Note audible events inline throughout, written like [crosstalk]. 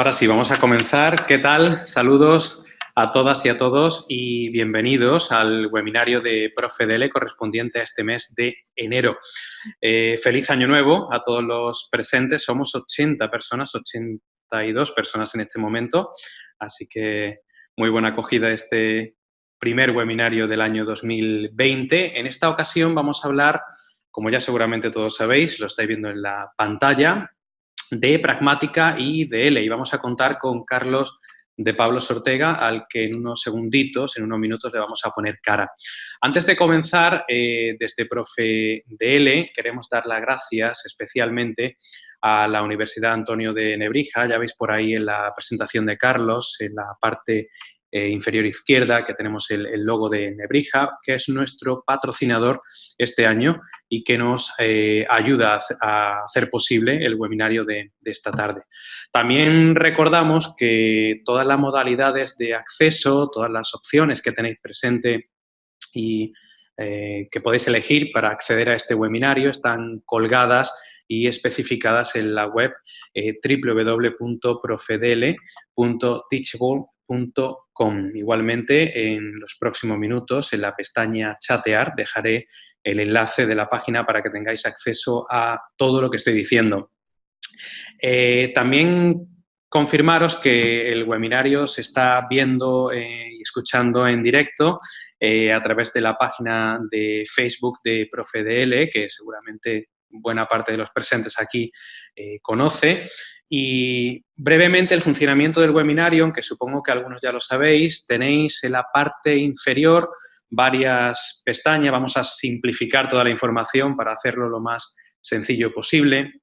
Ahora sí, vamos a comenzar. ¿Qué tal? Saludos a todas y a todos y bienvenidos al webinario de Profedele correspondiente a este mes de enero. Eh, feliz año nuevo a todos los presentes. Somos 80 personas, 82 personas en este momento, así que muy buena acogida este primer webinario del año 2020. En esta ocasión vamos a hablar, como ya seguramente todos sabéis, lo estáis viendo en la pantalla, de Pragmática y de L. Y vamos a contar con Carlos de Pablo Ortega, al que en unos segunditos, en unos minutos, le vamos a poner cara. Antes de comenzar, eh, desde Profe de L, queremos dar las gracias especialmente a la Universidad Antonio de Nebrija. Ya veis por ahí en la presentación de Carlos, en la parte eh, inferior izquierda, que tenemos el, logo de Nebrija, que es nuestro patrocinador este año y que nos eh, ayuda a, hacer posible el webinario de, esta tarde. También recordamos que todas las modalidades de acceso, todas las opciones que tenéis presente y eh, que podéis elegir para acceder a este webinario están colgadas y especificadas en la web www.profedele.teachable.com Igualmente, en los próximos minutos, en la pestaña chatear, dejaré el enlace de la página para que tengáis acceso a todo lo que estoy diciendo. Eh, también confirmaros que el webinario se está viendo eh, y escuchando en directo eh, a través de la página de Facebook de ProfeDL, que seguramente buena parte de los presentes aquí conoce. Y brevemente el funcionamiento del webinario, aunque supongo que algunos ya lo sabéis, tenéis en la parte inferior varias pestañas, vamos a simplificar toda la información para hacerlo lo más sencillo posible.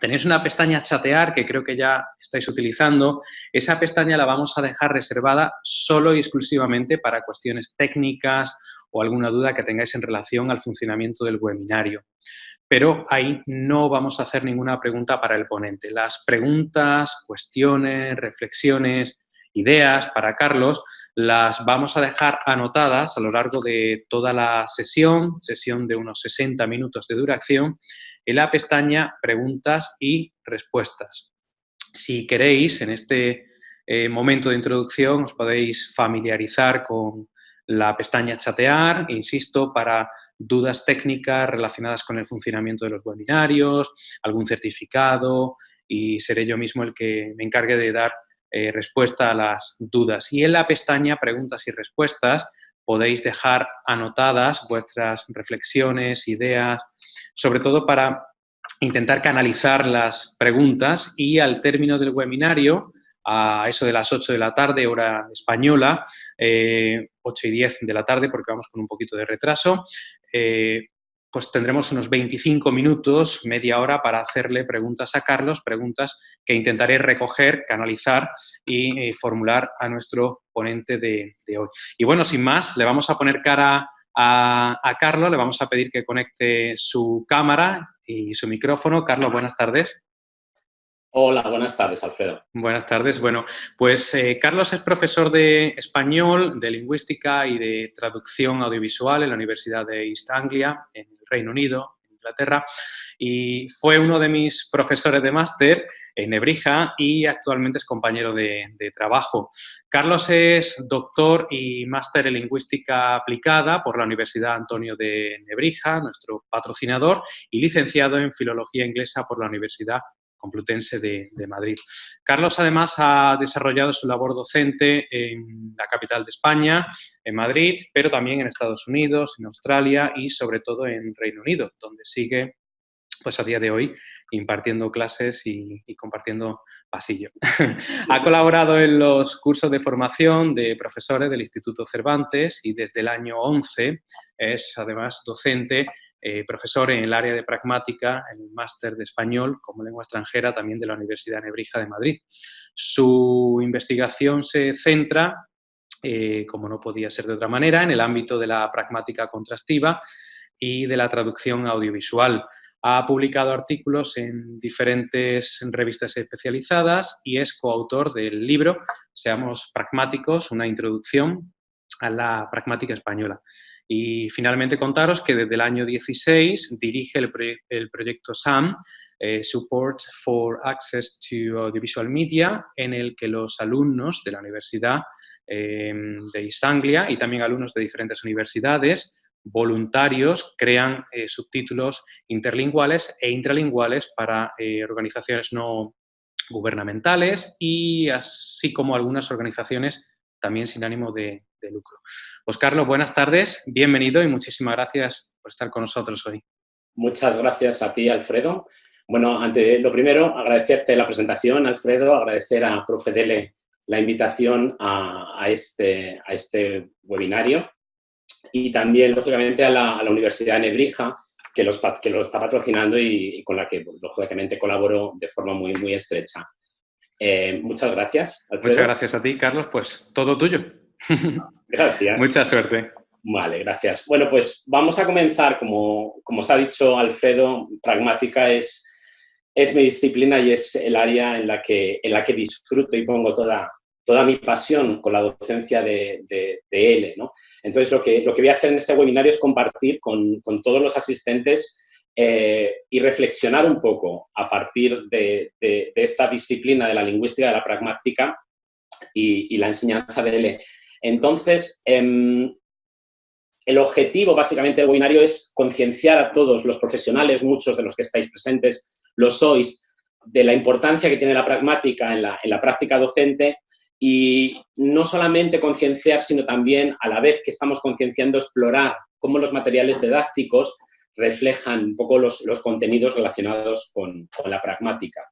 Tenéis una pestaña chatear que creo que ya estáis utilizando. Esa pestaña la vamos a dejar reservada solo y exclusivamente para cuestiones técnicas o alguna duda que tengáis en relación al funcionamiento del webinario pero ahí no vamos a hacer ninguna pregunta para el ponente. Las preguntas, cuestiones, reflexiones, ideas para Carlos las vamos a dejar anotadas a lo largo de toda la sesión, sesión de unos 60 minutos de duración, en la pestaña Preguntas y Respuestas. Si queréis, en este eh, momento de introducción os podéis familiarizar con la pestaña Chatear, insisto, para dudas técnicas relacionadas con el funcionamiento de los webinarios, algún certificado y seré yo mismo el que me encargue de dar eh, respuesta a las dudas. Y en la pestaña Preguntas y Respuestas podéis dejar anotadas vuestras reflexiones, ideas, sobre todo para intentar canalizar las preguntas y al término del webinario, a eso de las 8 de la tarde, hora española, 8 eh, y 10 de la tarde, porque vamos con un poquito de retraso, eh, pues tendremos unos 25 minutos, media hora, para hacerle preguntas a Carlos, preguntas que intentaré recoger, canalizar y eh, formular a nuestro ponente de, hoy. Y bueno, sin más, le vamos a poner cara a, a, Carlos, le vamos a pedir que conecte su cámara y su micrófono. Carlos, buenas tardes. Hola, buenas tardes, Alfredo. Buenas tardes. Bueno, pues eh, Carlos es profesor de español, de lingüística y de traducción audiovisual en la Universidad de East Anglia, en el Reino Unido, en Inglaterra, y fue uno de mis profesores de máster en Nebrija y actualmente es compañero de, de trabajo. Carlos es doctor y máster en lingüística aplicada por la Universidad Antonio de Nebrija, nuestro patrocinador, y licenciado en filología inglesa por la Universidad Complutense de, Madrid. Carlos, además, ha desarrollado su labor docente en la capital de España, en Madrid, pero también en Estados Unidos, en Australia y, sobre todo, en Reino Unido, donde sigue, pues a día de hoy, impartiendo clases y, compartiendo pasillo. [laughs] ha colaborado en los cursos de formación de profesores del Instituto Cervantes y desde el año 11 es, además, docente eh, profesor en el área de pragmática, en el máster de español como lengua extranjera también de la Universidad Nebrija de Madrid. Su investigación se centra, eh, como no podía ser de otra manera, en el ámbito de la pragmática contrastiva y de la traducción audiovisual. Ha publicado artículos en diferentes revistas especializadas y es coautor del libro Seamos pragmáticos, una introducción a la pragmática española. Y finalmente contaros que desde el año 16 dirige el, proyecto SAM, eh, Support for Access to Audiovisual Media, en el que los alumnos de la Universidad em, de East Anglia y también alumnos de diferentes universidades voluntarios crean eh, subtítulos interlinguales e intralinguales para eh, organizaciones no gubernamentales y así como algunas organizaciones también sin ánimo de, lucro. Pues Carlos, buenas tardes, bienvenido y muchísimas gracias por estar con nosotros hoy. Muchas gracias a ti, Alfredo. Bueno, ante lo primero, agradecerte la presentación, Alfredo, agradecer a Profedele la invitación a, este, a este webinario y también, lógicamente, a la, Universidad de Nebrija, que, los, que lo está patrocinando y, con la que, lógicamente, colaboro de forma muy, muy estrecha. Eh, muchas gracias, Muchas gracias a ti, Carlos. Pues todo tuyo. [laughs] Gracias. Mucha suerte. Vale, gracias. Bueno, pues vamos a comenzar, como, como os ha dicho Alfredo, pragmática es, es mi disciplina y es el área en la que, en la que disfruto y pongo toda, toda mi pasión con la docencia de, de, L. ¿no? Entonces, lo que, lo que voy a hacer en este webinario es compartir con, con todos los asistentes eh, y reflexionar un poco a partir de, esta disciplina de la lingüística de la pragmática y, la enseñanza de L. Entonces, em, el objetivo básicamente del webinario es concienciar a todos los profesionales, muchos de los que estáis presentes lo sois, de la importancia que tiene la pragmática en la, en la práctica docente y no solamente concienciar, sino también a la vez que estamos concienciando explorar cómo los materiales didácticos reflejan un poco los, contenidos relacionados con, la pragmática.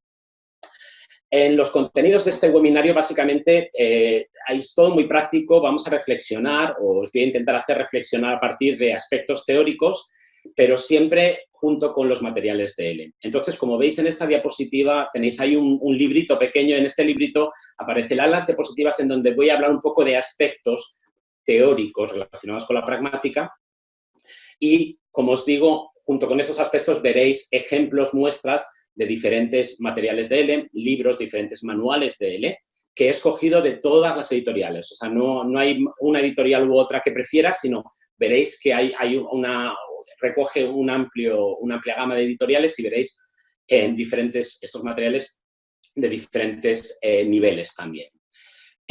En los contenidos de este webinario, básicamente, eh, es todo muy práctico, vamos a reflexionar, o os voy a intentar hacer reflexionar a partir de aspectos teóricos, pero siempre junto con los materiales de L. Entonces, como veis en esta diapositiva, tenéis ahí un, un, librito pequeño, en este librito aparecerán las diapositivas en donde voy a hablar un poco de aspectos teóricos relacionados con la pragmática y, como os digo, junto con esos aspectos veréis ejemplos, muestras de diferentes materiales de L, libros, diferentes manuales de L, que he escogido de todas las editoriales. O sea, no, no hay una editorial u otra que prefiera, sino veréis que hay, hay una, recoge amplio, una amplia gama de editoriales y veréis en diferentes, estos materiales de diferentes eh, niveles también.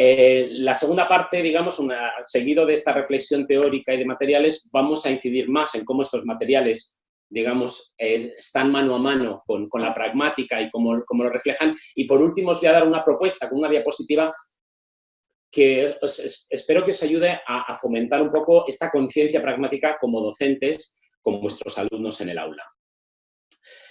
Eh, la segunda parte, digamos, seguido de esta reflexión teórica y de materiales, vamos a incidir más en cómo estos materiales, digamos, eh, están mano a mano con, la pragmática y cómo, cómo, lo reflejan. Y por último os voy a dar una propuesta con una diapositiva que espero que os ayude a, a fomentar un poco esta conciencia pragmática como docentes, con vuestros alumnos en el aula.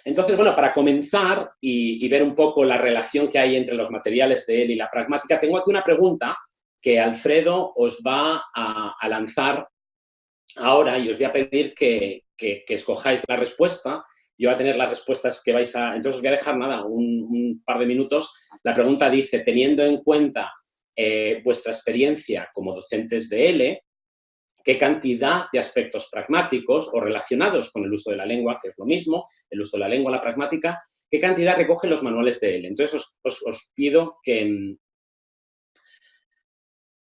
Entonces, bueno, para comenzar y, ver un poco la relación que hay entre los materiales de él y la pragmática, tengo aquí una pregunta que Alfredo os va a, lanzar ahora y os voy a pedir que, escojáis la respuesta. Yo voy a tener las respuestas que vais a... Entonces os voy a dejar, nada, un, par de minutos. La pregunta dice, teniendo en cuenta eh, vuestra experiencia como docentes de L, qué cantidad de aspectos pragmáticos o relacionados con el uso de la lengua, que es lo mismo, el uso de la lengua, la pragmática, qué cantidad recogen los manuales de él. Entonces os, pido que,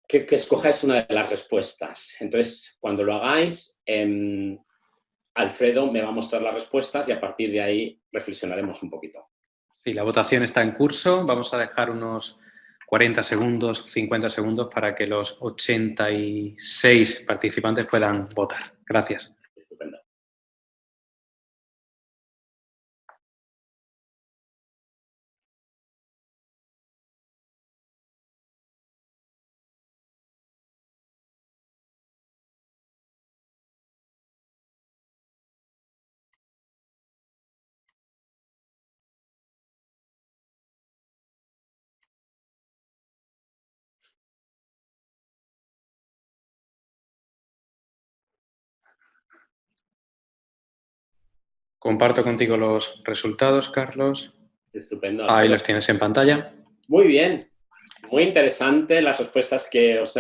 que, escojáis una de las respuestas. Entonces, cuando lo hagáis, em, Alfredo me va a mostrar las respuestas y a partir de ahí reflexionaremos un poquito. Sí, la votación está en curso. Vamos a dejar unos 40 segundos, 50 segundos para que los 86 participantes puedan votar. Gracias. Comparto contigo los resultados, Carlos. Estupendo. Ahí los tienes en pantalla. Muy bien. Muy interesante las respuestas que os,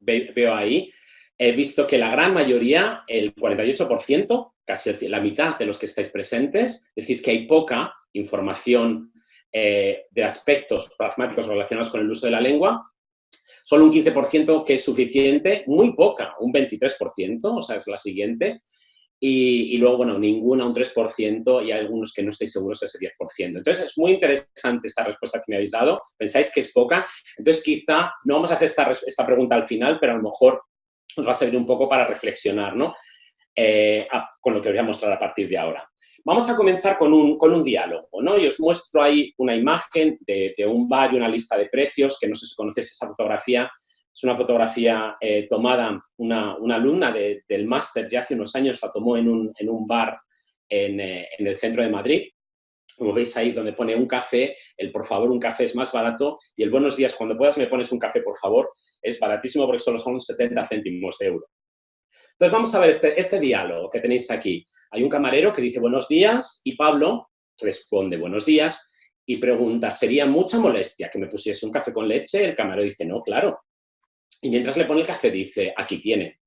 veo ahí. He visto que la gran mayoría, el 48%, casi la mitad de los que estáis presentes, decís que hay poca información eh, de aspectos pragmáticos relacionados con el uso de la lengua. solo un 15% que es suficiente, muy poca, un 23%, o sea, es la siguiente, y, luego, bueno, ninguna, un 3%, y hay algunos que no estoy seguro ese 10%. Entonces, es muy interesante esta respuesta que me habéis dado. Pensáis que es poca. Entonces, quizá no vamos a hacer esta, esta pregunta al final, pero a lo mejor os va a servir un poco para reflexionar, ¿no? Eh, con lo que os voy a mostrar a partir de ahora. Vamos a comenzar con un, con un diálogo, ¿no? Y os muestro ahí una imagen de, de, un bar y una lista de precios, que no sé si conocéis esa fotografía, es una fotografía eh, tomada, una, una alumna del máster ya hace unos años la tomó en un, en un bar en, eh, en, el centro de Madrid. Como veis ahí donde pone un café, el por favor un café es más barato y el buenos días, cuando puedas me pones un café por favor, es baratísimo porque solo son 70 céntimos de euro. Entonces vamos a ver este, este diálogo que tenéis aquí. Hay un camarero que dice buenos días y Pablo responde buenos días y pregunta, ¿sería mucha molestia que me pusiese un café con leche? El camarero dice, no, claro, y mientras le pone el café dice, aquí tiene.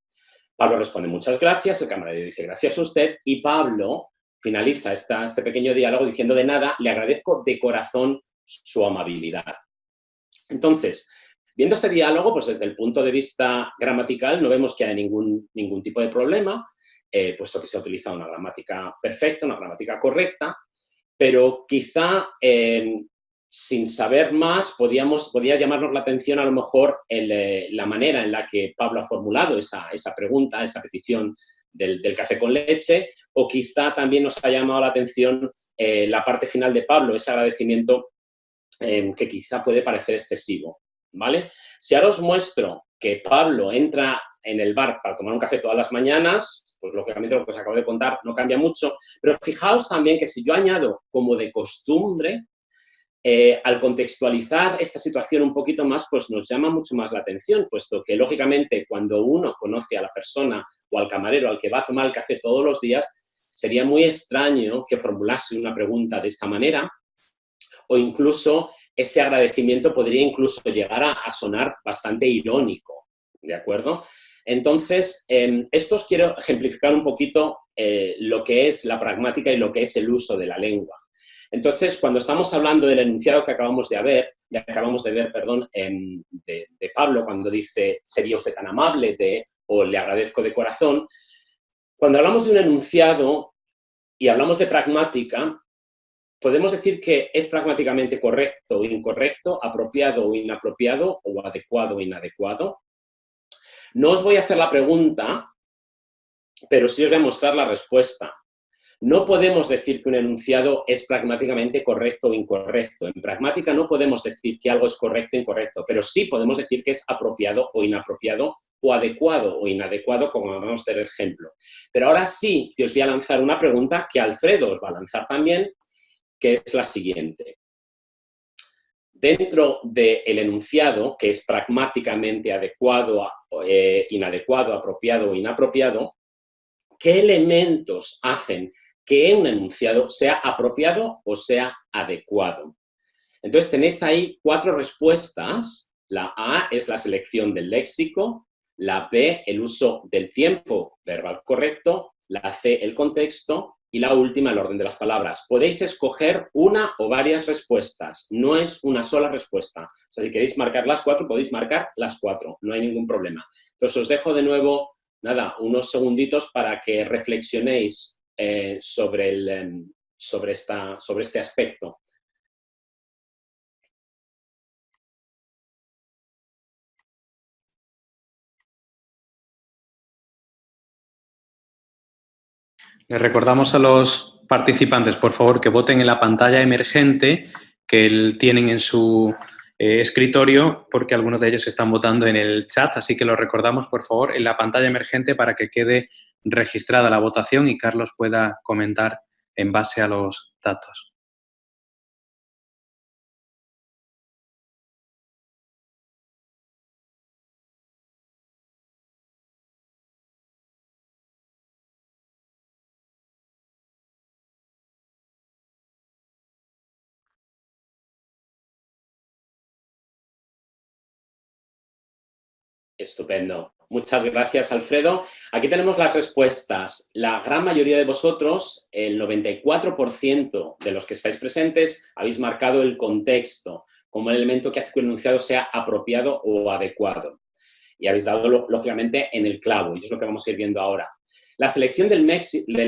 Pablo responde, muchas gracias, el camarero dice, gracias a usted, y Pablo finaliza este pequeño diálogo diciendo, de nada, le agradezco de corazón su amabilidad. Entonces, viendo este diálogo, pues desde el punto de vista gramatical no vemos que haya ningún, ningún tipo de problema, eh, puesto que se ha utilizado una gramática perfecta, una gramática correcta, pero quizá eh, sin saber más, podíamos, podía llamarnos la atención a lo mejor eh, la manera en la que Pablo ha formulado esa, esa pregunta, esa petición del, café con leche, o quizá también nos ha llamado la atención eh, la parte final de Pablo, ese agradecimiento eh, que quizá puede parecer excesivo. ¿vale? Si ahora os muestro que Pablo entra en el bar para tomar un café todas las mañanas, pues lógicamente lo que os acabo de contar no cambia mucho, pero fijaos también que si yo añado como de costumbre, eh, al contextualizar esta situación un poquito más, pues nos llama mucho más la atención, puesto que, lógicamente, cuando uno conoce a la persona o al camarero al que va a tomar el café todos los días, sería muy extraño que formulase una pregunta de esta manera, o incluso ese agradecimiento podría incluso llegar a, sonar bastante irónico, ¿de acuerdo? Entonces, eh, esto os quiero ejemplificar un poquito eh, lo que es la pragmática y lo que es el uso de la lengua. Entonces, cuando estamos hablando del enunciado que acabamos de ver, acabamos de ver, perdón, de, Pablo, cuando dice, sería usted tan amable de, o le agradezco de corazón, cuando hablamos de un enunciado y hablamos de pragmática, podemos decir que es pragmáticamente correcto o incorrecto, apropiado o inapropiado, o adecuado o inadecuado. No os voy a hacer la pregunta, pero sí os voy a mostrar la respuesta. No podemos decir que un enunciado es pragmáticamente correcto o incorrecto. En pragmática no podemos decir que algo es correcto o incorrecto, pero sí podemos decir que es apropiado o inapropiado o adecuado o inadecuado, como vamos a tener ejemplo. Pero ahora sí os voy a lanzar una pregunta que Alfredo os va a lanzar también, que es la siguiente. Dentro del enunciado, que es pragmáticamente adecuado, eh, inadecuado, apropiado o inapropiado, ¿qué elementos hacen que un enunciado sea apropiado o sea adecuado. Entonces tenéis ahí cuatro respuestas. La A es la selección del léxico, la B el uso del tiempo verbal correcto, la C el contexto y la última el orden de las palabras. Podéis escoger una o varias respuestas, no es una sola respuesta. O sea, si queréis marcar las cuatro, podéis marcar las cuatro, no hay ningún problema. Entonces os dejo de nuevo, nada, unos segunditos para que reflexionéis eh, sobre, el, em, sobre, esta, sobre este aspecto. Le recordamos a los participantes, por favor, que voten en la pantalla emergente que tienen en su eh, escritorio, porque algunos de ellos están votando en el chat, así que lo recordamos, por favor, en la pantalla emergente para que quede registrada la votación y Carlos pueda comentar en base a los datos. Estupendo. Muchas gracias, Alfredo. Aquí tenemos las respuestas. La gran mayoría de vosotros, el 94% de los que estáis presentes, habéis marcado el contexto. como el elemento que hace que un enunciado sea apropiado o adecuado. Y habéis dado, lógicamente, en el clavo, y es lo que vamos a ir viendo ahora. La selección del,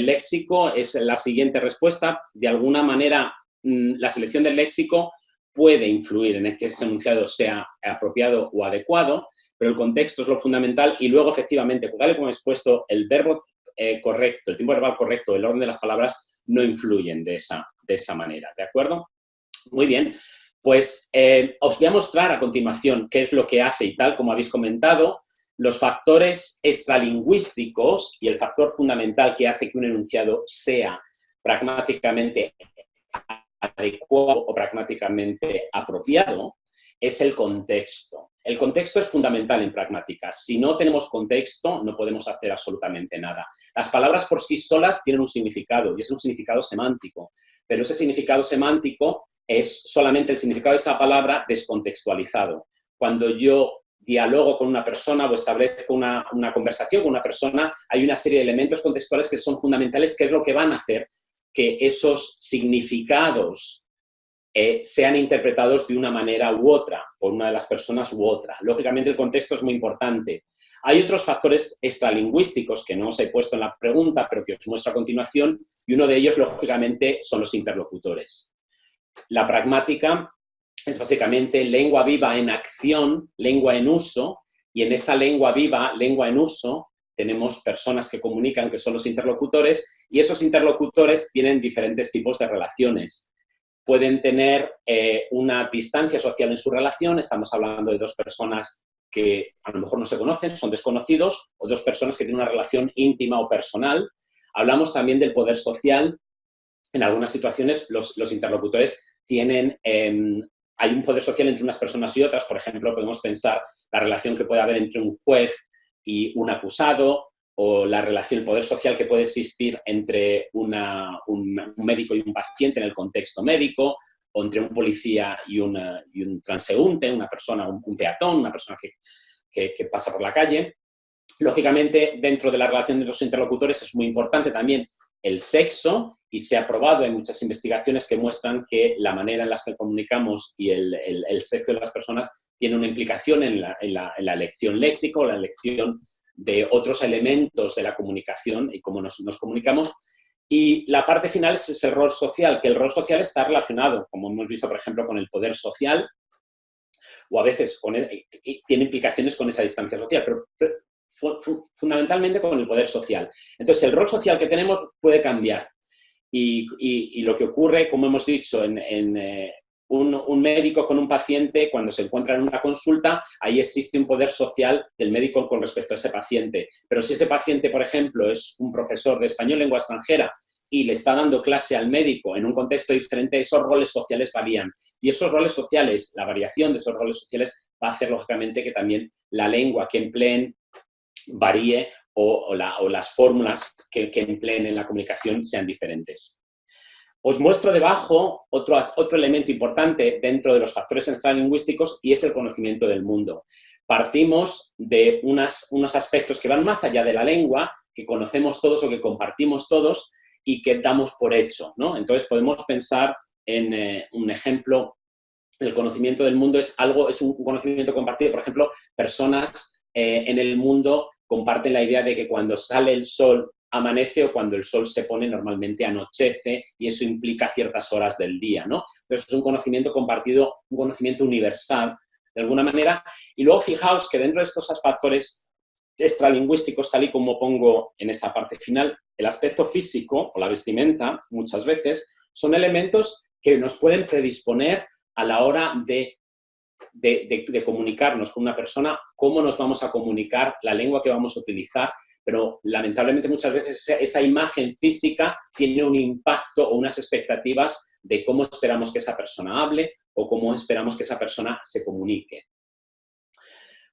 léxico es la siguiente respuesta. De alguna manera, mm, la selección del léxico puede influir en que ese enunciado sea apropiado o adecuado, pero el contexto es lo fundamental y luego, efectivamente, tal y como he expuesto, el verbo eh, correcto, el tiempo verbal correcto, el orden de las palabras no influyen de esa, de esa manera, ¿de acuerdo? Muy bien, pues eh, os voy a mostrar a continuación qué es lo que hace y tal, como habéis comentado, los factores extralingüísticos y el factor fundamental que hace que un enunciado sea pragmáticamente adecuado o pragmáticamente apropiado es el contexto. El contexto es fundamental en pragmática. Si no tenemos contexto, no podemos hacer absolutamente nada. Las palabras por sí solas tienen un significado y es un significado semántico, pero ese significado semántico es solamente el significado de esa palabra descontextualizado. Cuando yo dialogo con una persona o establezco una, conversación con una persona, hay una serie de elementos contextuales que son fundamentales, que es lo que van a hacer que esos significados eh, sean interpretados de una manera u otra, por una de las personas u otra. Lógicamente el contexto es muy importante. Hay otros factores extralingüísticos que no os he puesto en la pregunta, pero que os muestro a continuación, y uno de ellos, lógicamente, son los interlocutores. La pragmática es básicamente lengua viva en acción, lengua en uso, y en esa lengua viva, lengua en uso, tenemos personas que comunican que son los interlocutores, y esos interlocutores tienen diferentes tipos de relaciones. Pueden tener eh, una distancia social en su relación, estamos hablando de dos personas que a lo mejor no se conocen, son desconocidos, o dos personas que tienen una relación íntima o personal. Hablamos también del poder social. En algunas situaciones los, interlocutores tienen em, hay un poder social entre unas personas y otras. Por ejemplo, podemos pensar la relación que puede haber entre un juez y un acusado, o la relación, el poder social que puede existir entre un, médico y un paciente en el contexto médico, o entre un policía y, un transeúnte, una persona, un, peatón, una persona que, pasa por la calle. Lógicamente, dentro de la relación de los interlocutores es muy importante también el sexo y se ha probado, en muchas investigaciones que muestran que la manera en la que comunicamos y el, sexo de las personas tiene una implicación en la, elección léxico, la elección de otros elementos de la comunicación y cómo nos, comunicamos. Y la parte final es ese rol social, que el rol social está relacionado, como hemos visto, por ejemplo, con el poder social, o a veces tiene implicaciones con esa distancia social, pero, fundamentalmente con el poder social. Entonces, el rol social que tenemos puede cambiar. Y, lo que ocurre, como hemos dicho, en, eh, un, médico con un paciente, cuando se encuentra en una consulta, ahí existe un poder social del médico con respecto a ese paciente. Pero si ese paciente, por ejemplo, es un profesor de español lengua extranjera y le está dando clase al médico en un contexto diferente, esos roles sociales varían. Y esos roles sociales, la variación de esos roles sociales va a hacer, lógicamente, que también la lengua que empleen varíe o, las fórmulas que, empleen en la comunicación sean diferentes. Os muestro debajo otro, otro elemento importante dentro de los factores lingüísticos y es el conocimiento del mundo. Partimos de unas, unos aspectos que van más allá de la lengua, que conocemos todos o que compartimos todos y que damos por hecho. ¿no? Entonces podemos pensar en eh, un ejemplo, el conocimiento del mundo es algo, es un conocimiento compartido, por ejemplo, personas eh, en el mundo comparten la idea de que cuando sale el sol amanece o cuando el sol se pone normalmente anochece y eso implica ciertas horas del día, ¿no? Eso es un conocimiento compartido, un conocimiento universal, de alguna manera. Y luego fijaos que dentro de estos factores extralingüísticos, tal y como pongo en esta parte final, el aspecto físico o la vestimenta, muchas veces, son elementos que nos pueden predisponer a la hora de de, comunicarnos con una persona, cómo nos vamos a comunicar, la lengua que vamos a utilizar, pero lamentablemente muchas veces esa, imagen física tiene un impacto o unas expectativas de cómo esperamos que esa persona hable o cómo esperamos que esa persona se comunique.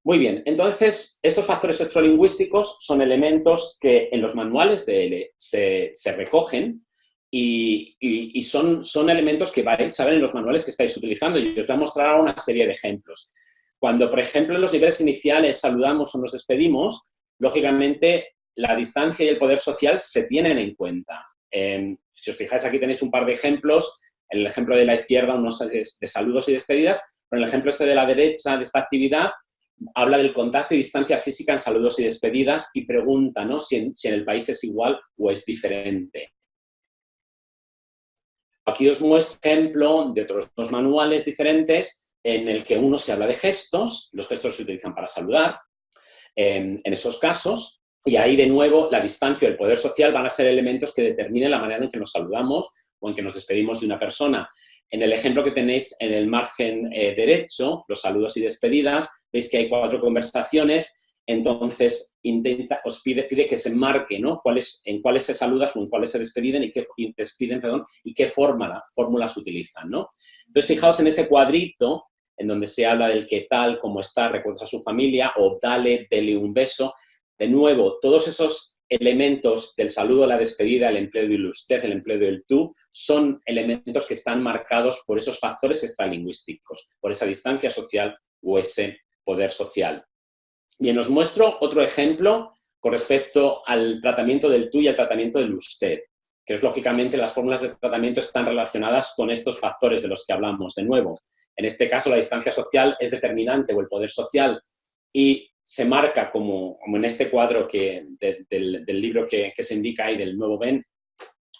Muy bien, entonces estos factores extralingüísticos son elementos que en los manuales de L se, se recogen y, son, son, elementos que saben en los manuales que estáis utilizando y os voy a mostrar una serie de ejemplos. Cuando, por ejemplo, en los niveles iniciales saludamos o nos despedimos, lógicamente la distancia y el poder social se tienen en cuenta. Em, si os fijáis, aquí tenéis un par de ejemplos. En el ejemplo de la izquierda, unos de saludos y despedidas, Pero en el ejemplo este de la derecha, de esta actividad, habla del contacto y distancia física en saludos y despedidas y pregunta ¿no? si, en, el país es igual o es diferente. Aquí os muestro ejemplo de otros dos manuales diferentes en el que uno se habla de gestos, los gestos se utilizan para saludar, en, esos casos, y ahí de nuevo la distancia y el poder social van a ser elementos que determinen la manera en que nos saludamos o en que nos despedimos de una persona. En el ejemplo que tenéis en el margen eh, derecho, los saludos y despedidas, veis que hay cuatro conversaciones, entonces intenta, os pide, pide que se marque ¿no? cuáles, en cuáles se saludan o en cuáles se despiden y qué, despiden, perdón, y qué fórmula, fórmulas utilizan. ¿no? Entonces, fijaos en ese cuadrito en donde se habla del qué tal, cómo está, recuerdos a su familia, o dale, dele un beso. De nuevo, todos esos elementos del saludo, la despedida, el empleo del usted, el empleo del tú, son elementos que están marcados por esos factores extralingüísticos, por esa distancia social o ese poder social. Bien, os muestro otro ejemplo con respecto al tratamiento del tú y al tratamiento del usted, que es lógicamente las fórmulas de tratamiento están relacionadas con estos factores de los que hablamos. De nuevo, en este caso la distancia social es determinante o el poder social y se marca como, como en este cuadro que, del, libro que, se indica ahí del nuevo Ben,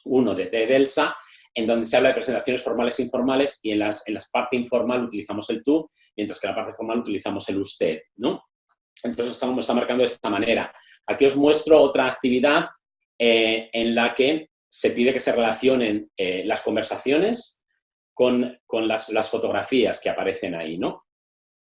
uno de, de Delsa, en donde se habla de presentaciones formales e informales y en las, en las parte informal utilizamos el tú, mientras que en la parte formal utilizamos el usted, ¿no? Entonces estamos está marcando de esta manera. Aquí os muestro otra actividad eh, en la que se pide que se relacionen eh, las conversaciones con, las, las, fotografías que aparecen ahí, ¿no?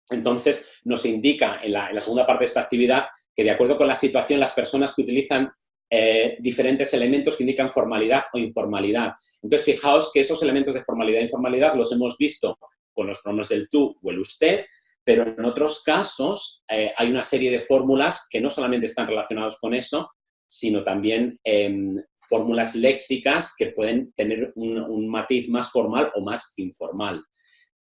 Entonces, nos indica en la, segunda parte de esta actividad que de acuerdo con la situación, las personas que utilizan eh, diferentes elementos que indican formalidad o informalidad. Entonces, fijaos que esos elementos de formalidad e informalidad los hemos visto con los pronombres del tú o el usted, pero en otros casos eh, hay una serie de fórmulas que no solamente están relacionados con eso, sino también em, fórmulas léxicas que pueden tener un matiz más formal o más informal.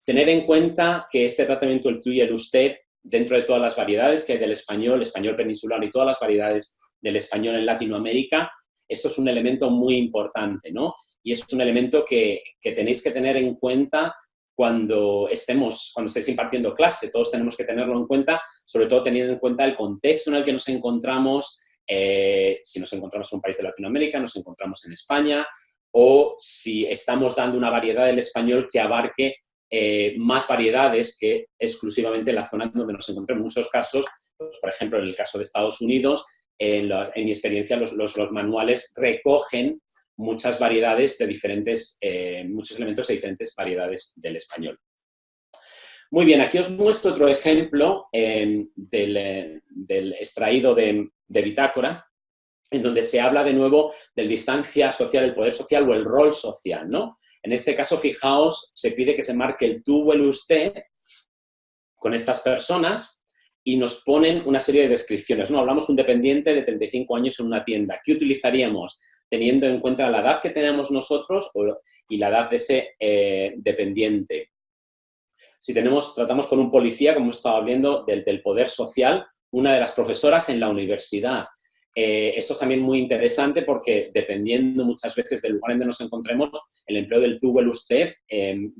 Tener en cuenta que este tratamiento, el tú y el usted, dentro de todas las variedades que hay del español, español peninsular y todas las variedades del español en Latinoamérica, esto es un elemento muy importante, ¿no? Y es un elemento que, tenéis que tener en cuenta cuando estemos, cuando estéis impartiendo clase, todos tenemos que tenerlo en cuenta, sobre todo teniendo en cuenta el contexto en el que nos encontramos, eh, si nos encontramos en un país de Latinoamérica, nos encontramos en España, o si estamos dando una variedad del español que abarque eh, más variedades que exclusivamente la zona donde nos encontramos. En muchos casos, pues, por ejemplo, en el caso de Estados Unidos, en, mi experiencia los, manuales recogen muchas variedades de diferentes, eh, muchos elementos de diferentes variedades del español. Muy bien, aquí os muestro otro ejemplo em, del, extraído de, de bitácora, en donde se habla de nuevo del distancia social, el poder social o el rol social, ¿no? En este caso, fijaos, se pide que se marque el tú o el usted con estas personas y nos ponen una serie de descripciones. ¿no? Hablamos un dependiente de 35 años en una tienda. ¿Qué utilizaríamos? Teniendo en cuenta la edad que tenemos nosotros y la edad de ese eh, dependiente. Si tenemos, tratamos con un policía, como estado hablando, del, del poder social, una de las profesoras en la universidad. Eh, esto es también muy interesante porque dependiendo muchas veces del lugar en donde nos encontremos, el empleo del tú o el usted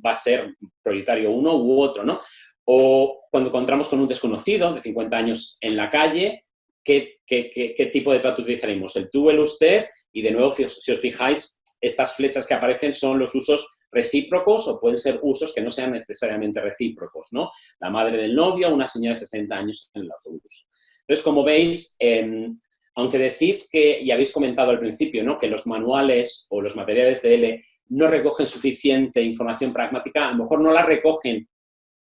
va a ser prioritario uno u otro, ¿no? O cuando encontramos con un desconocido de 50 años en la calle, ¿qué, qué, tipo de trato utilizaremos? El tú o el usted, y de nuevo, si os, fijáis, estas flechas que aparecen son los usos recíprocos o pueden ser usos que no sean necesariamente recíprocos, ¿no? La madre del novio, una señora de 60 años en el autobús. Entonces, como veis, eh, aunque decís que, y habéis comentado al principio, ¿no? que los manuales o los materiales de L no recogen suficiente información pragmática, a lo mejor no la recogen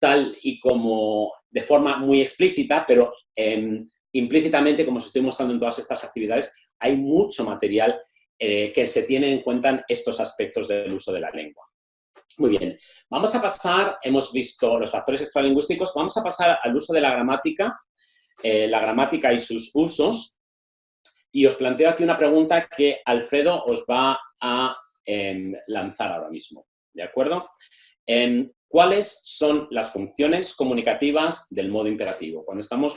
tal y como de forma muy explícita, pero em, implícitamente, como os estoy mostrando en todas estas actividades, hay mucho material eh, que se tiene en cuenta estos aspectos del uso de la lengua. Muy bien, vamos a pasar, hemos visto los factores extralingüísticos, vamos a pasar al uso de la gramática, eh, la gramática y sus usos, y os planteo aquí una pregunta que Alfredo os va a em, lanzar ahora mismo, ¿de acuerdo? Em, ¿Cuáles son las funciones comunicativas del modo imperativo? Cuando estamos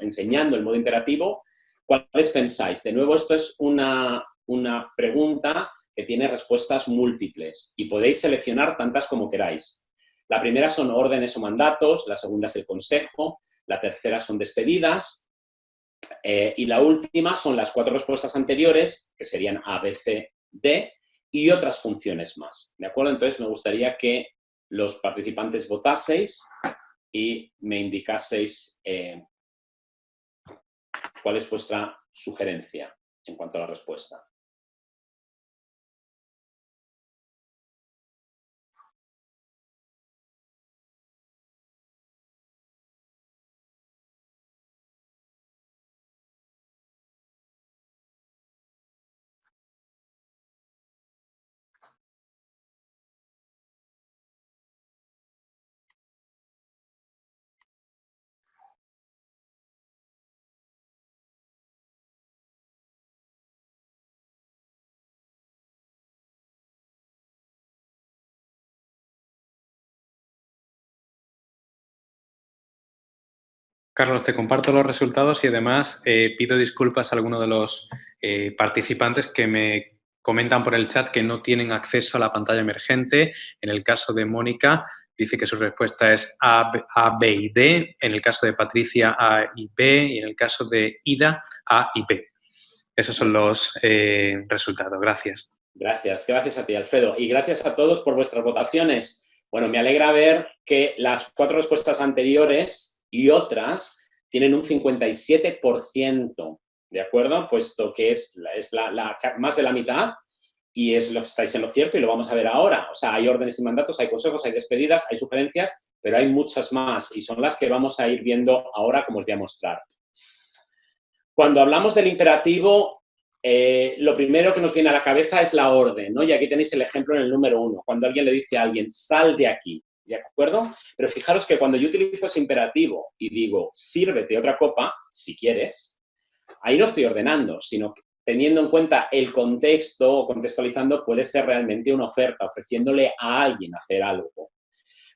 enseñando el modo imperativo, ¿cuáles pensáis? De nuevo, esto es una, una pregunta tiene respuestas múltiples y podéis seleccionar tantas como queráis. La primera son órdenes o mandatos, la segunda es el consejo, la tercera son despedidas, eh, y la última son las cuatro respuestas anteriores, que serían A, B, C, D, y otras funciones más. ¿De acuerdo? Entonces me gustaría que los participantes votaseis y me indicaseis eh, cuál es vuestra sugerencia en cuanto a la respuesta. Carlos, te comparto los resultados y además eh, pido disculpas a algunos de los eh, participantes que me comentan por el chat que no tienen acceso a la pantalla emergente. En el caso de Mónica, dice que su respuesta es A, B y D. En el caso de Patricia, A y B. Y en el caso de Ida, A y B. Esos son los eh, resultados. Gracias. Gracias. Gracias a ti, Alfredo. Y gracias a todos por vuestras votaciones. Bueno, me alegra ver que las cuatro respuestas anteriores y otras tienen un 57%, ¿de acuerdo? Puesto que es, es la, más de la mitad y es lo que estáis en lo cierto y lo vamos a ver ahora. O sea, hay órdenes y mandatos, hay consejos, hay despedidas, hay sugerencias, pero hay muchas más y son las que vamos a ir viendo ahora como os voy a mostrar. Cuando hablamos del imperativo, eh, lo primero que nos viene a la cabeza es la orden, ¿no? Y aquí tenéis el ejemplo en el número uno. Cuando alguien le dice a alguien, sal de aquí, ¿de acuerdo? Pero fijaros que cuando yo utilizo ese imperativo y digo, sírvete otra copa, si quieres, ahí no estoy ordenando, sino teniendo en cuenta el contexto o contextualizando, puede ser realmente una oferta, ofreciéndole a alguien hacer algo.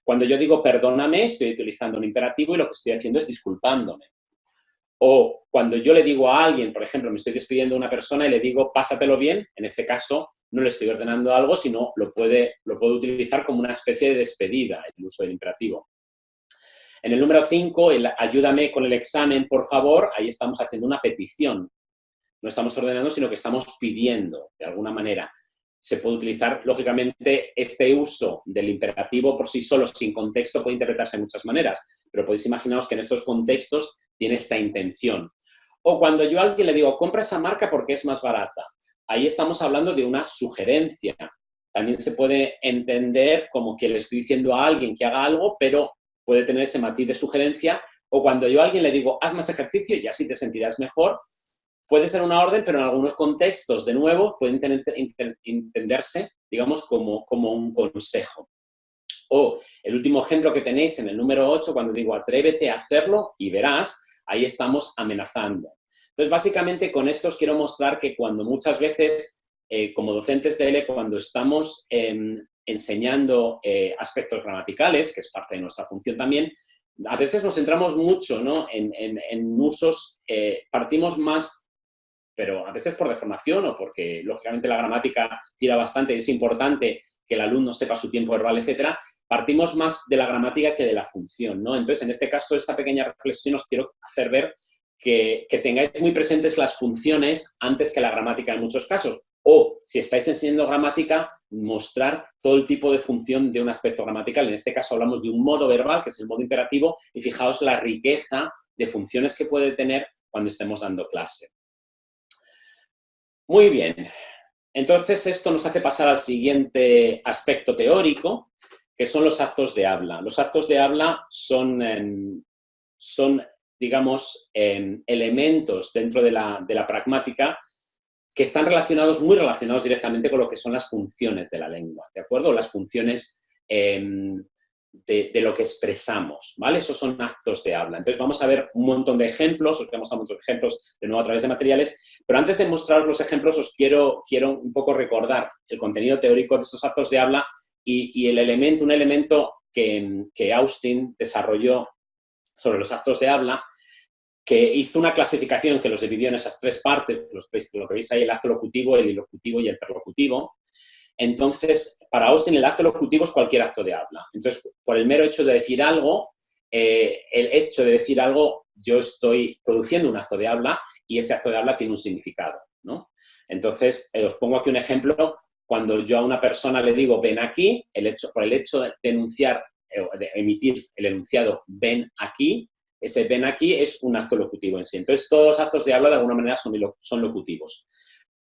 Cuando yo digo perdóname, estoy utilizando un imperativo y lo que estoy haciendo es disculpándome. O cuando yo le digo a alguien, por ejemplo, me estoy despidiendo de una persona y le digo pásatelo bien, en ese caso no le estoy ordenando algo, sino lo puede, lo puedo utilizar como una especie de despedida, el uso del imperativo. En el número 5, el ayúdame con el examen, por favor, ahí estamos haciendo una petición. No estamos ordenando, sino que estamos pidiendo, de alguna manera. Se puede utilizar, lógicamente, este uso del imperativo por sí solo, sin contexto, puede interpretarse de muchas maneras, pero podéis imaginaros que en estos contextos tiene esta intención. O cuando yo a alguien le digo, compra esa marca porque es más barata ahí estamos hablando de una sugerencia. También se puede entender como que le estoy diciendo a alguien que haga algo, pero puede tener ese matiz de sugerencia. O cuando yo a alguien le digo, haz más ejercicio y así te sentirás mejor, puede ser una orden, pero en algunos contextos, de nuevo, puede entenderse, digamos, como, como un consejo. O el último ejemplo que tenéis en el número 8, cuando digo atrévete a hacerlo y verás, ahí estamos amenazando. Entonces, básicamente con esto os quiero mostrar que cuando muchas veces, eh, como docentes de L, cuando estamos enseñando eh, aspectos gramaticales, que es parte de nuestra función también, a veces nos centramos mucho ¿no? en, usos, eh, partimos más, pero a veces por deformación o porque, lógicamente, la gramática tira bastante y es importante que el alumno sepa su tiempo verbal, etcétera, partimos más de la gramática que de la función, ¿no? Entonces, en este caso, esta pequeña reflexión os quiero hacer ver que, tengáis muy presentes las funciones antes que la gramática en muchos casos. O, si estáis enseñando gramática, mostrar todo el tipo de función de un aspecto gramatical. En este caso hablamos de un modo verbal, que es el modo imperativo, y fijaos la riqueza de funciones que puede tener cuando estemos dando clase. Muy bien. Entonces, esto nos hace pasar al siguiente aspecto teórico, que son los actos de habla. Los actos de habla son, son digamos, elementos dentro de la, pragmática que están relacionados, muy relacionados directamente con lo que son las funciones de la lengua, ¿de acuerdo? Las funciones em, de, lo que expresamos, ¿vale? Esos son actos de habla. Entonces vamos a ver un montón de ejemplos, os voy a mostrar muchos ejemplos de nuevo a través de materiales, pero antes de mostrar los ejemplos os quiero, quiero un poco recordar el contenido teórico de estos actos de habla y, el elemento, un elemento que, que Austin desarrolló sobre los actos de habla, que hizo una clasificación que los dividió en esas tres partes, lo que veis ahí, el acto locutivo, el ilocutivo y el perlocutivo. Entonces, para Austin el acto locutivo es cualquier acto de habla. Entonces, por el mero hecho de decir algo, eh, el hecho de decir algo, yo estoy produciendo un acto de habla y ese acto de habla tiene un significado, ¿no? Entonces, eh, os pongo aquí un ejemplo. Cuando yo a una persona le digo, ven aquí, el hecho, por el hecho de enunciar, de emitir el enunciado, ven aquí, ese ven aquí es un acto locutivo en sí. Entonces, todos los actos de habla de alguna manera son, son locutivos.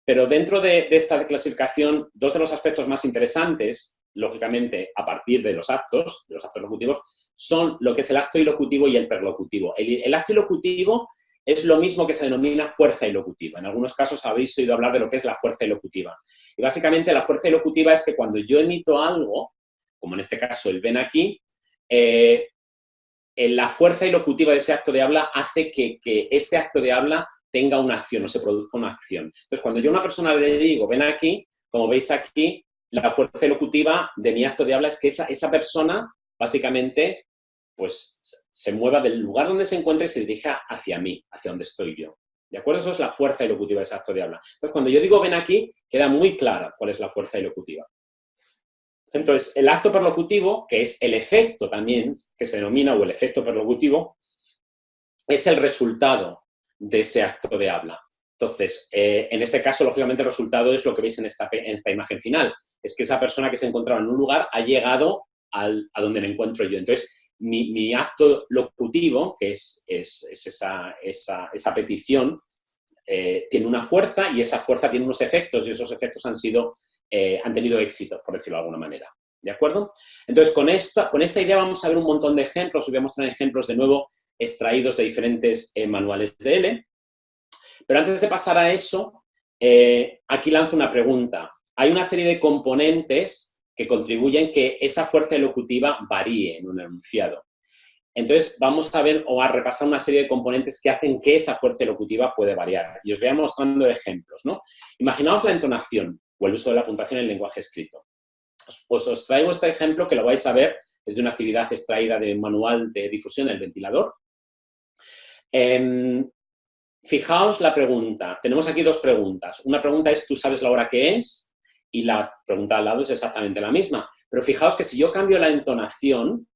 Pero dentro de, esta clasificación, dos de los aspectos más interesantes, lógicamente, a partir de los actos, de los actos locutivos, son lo que es el acto ilocutivo y el perlocutivo. El, acto ilocutivo es lo mismo que se denomina fuerza ilocutiva. En algunos casos habéis oído hablar de lo que es la fuerza ilocutiva. Y básicamente la fuerza ilocutiva es que cuando yo emito algo, como en este caso el ven aquí, eh, la fuerza ilocutiva de ese acto de habla hace que, ese acto de habla tenga una acción o se produzca una acción. Entonces, cuando yo a una persona le digo, ven aquí, como veis aquí, la fuerza elocutiva de mi acto de habla es que esa, esa persona, básicamente, pues se mueva del lugar donde se encuentra y se dirija hacia mí, hacia donde estoy yo. ¿De acuerdo? Eso es la fuerza elocutiva de ese acto de habla. Entonces, cuando yo digo ven aquí, queda muy clara cuál es la fuerza elocutiva. Entonces, el acto perlocutivo, que es el efecto también, que se denomina, o el efecto perlocutivo, es el resultado de ese acto de habla. Entonces, eh, en ese caso, lógicamente, el resultado es lo que veis en esta, en esta imagen final. Es que esa persona que se encontraba en un lugar ha llegado a donde me encuentro yo. Entonces, mi, acto locutivo, que es, es, esa, esa, esa, petición, eh, tiene una fuerza y esa fuerza tiene unos efectos y esos efectos han, sido, eh, han tenido éxito, por decirlo de alguna manera. ¿De acuerdo? Entonces, con esta, con esta idea vamos a ver un montón de ejemplos. Os voy a mostrar ejemplos de nuevo extraídos de diferentes eh, manuales de L. Pero antes de pasar a eso, eh, aquí lanzo una pregunta. Hay una serie de componentes que contribuyen que esa fuerza elocutiva varíe en un enunciado. Entonces, vamos a ver o a repasar una serie de componentes que hacen que esa fuerza elocutiva puede variar. Y os voy a mostrando ejemplos. ¿no? Imaginaos la entonación o el uso de la puntuación en el lenguaje escrito. Pues os traigo este ejemplo que lo vais a ver, es de una actividad extraída del manual de difusión del ventilador. Em, fijaos la pregunta. Tenemos aquí dos preguntas. Una pregunta es, ¿tú sabes la hora que es? Y la pregunta al lado es exactamente la misma. Pero fijaos que si yo cambio la entonación,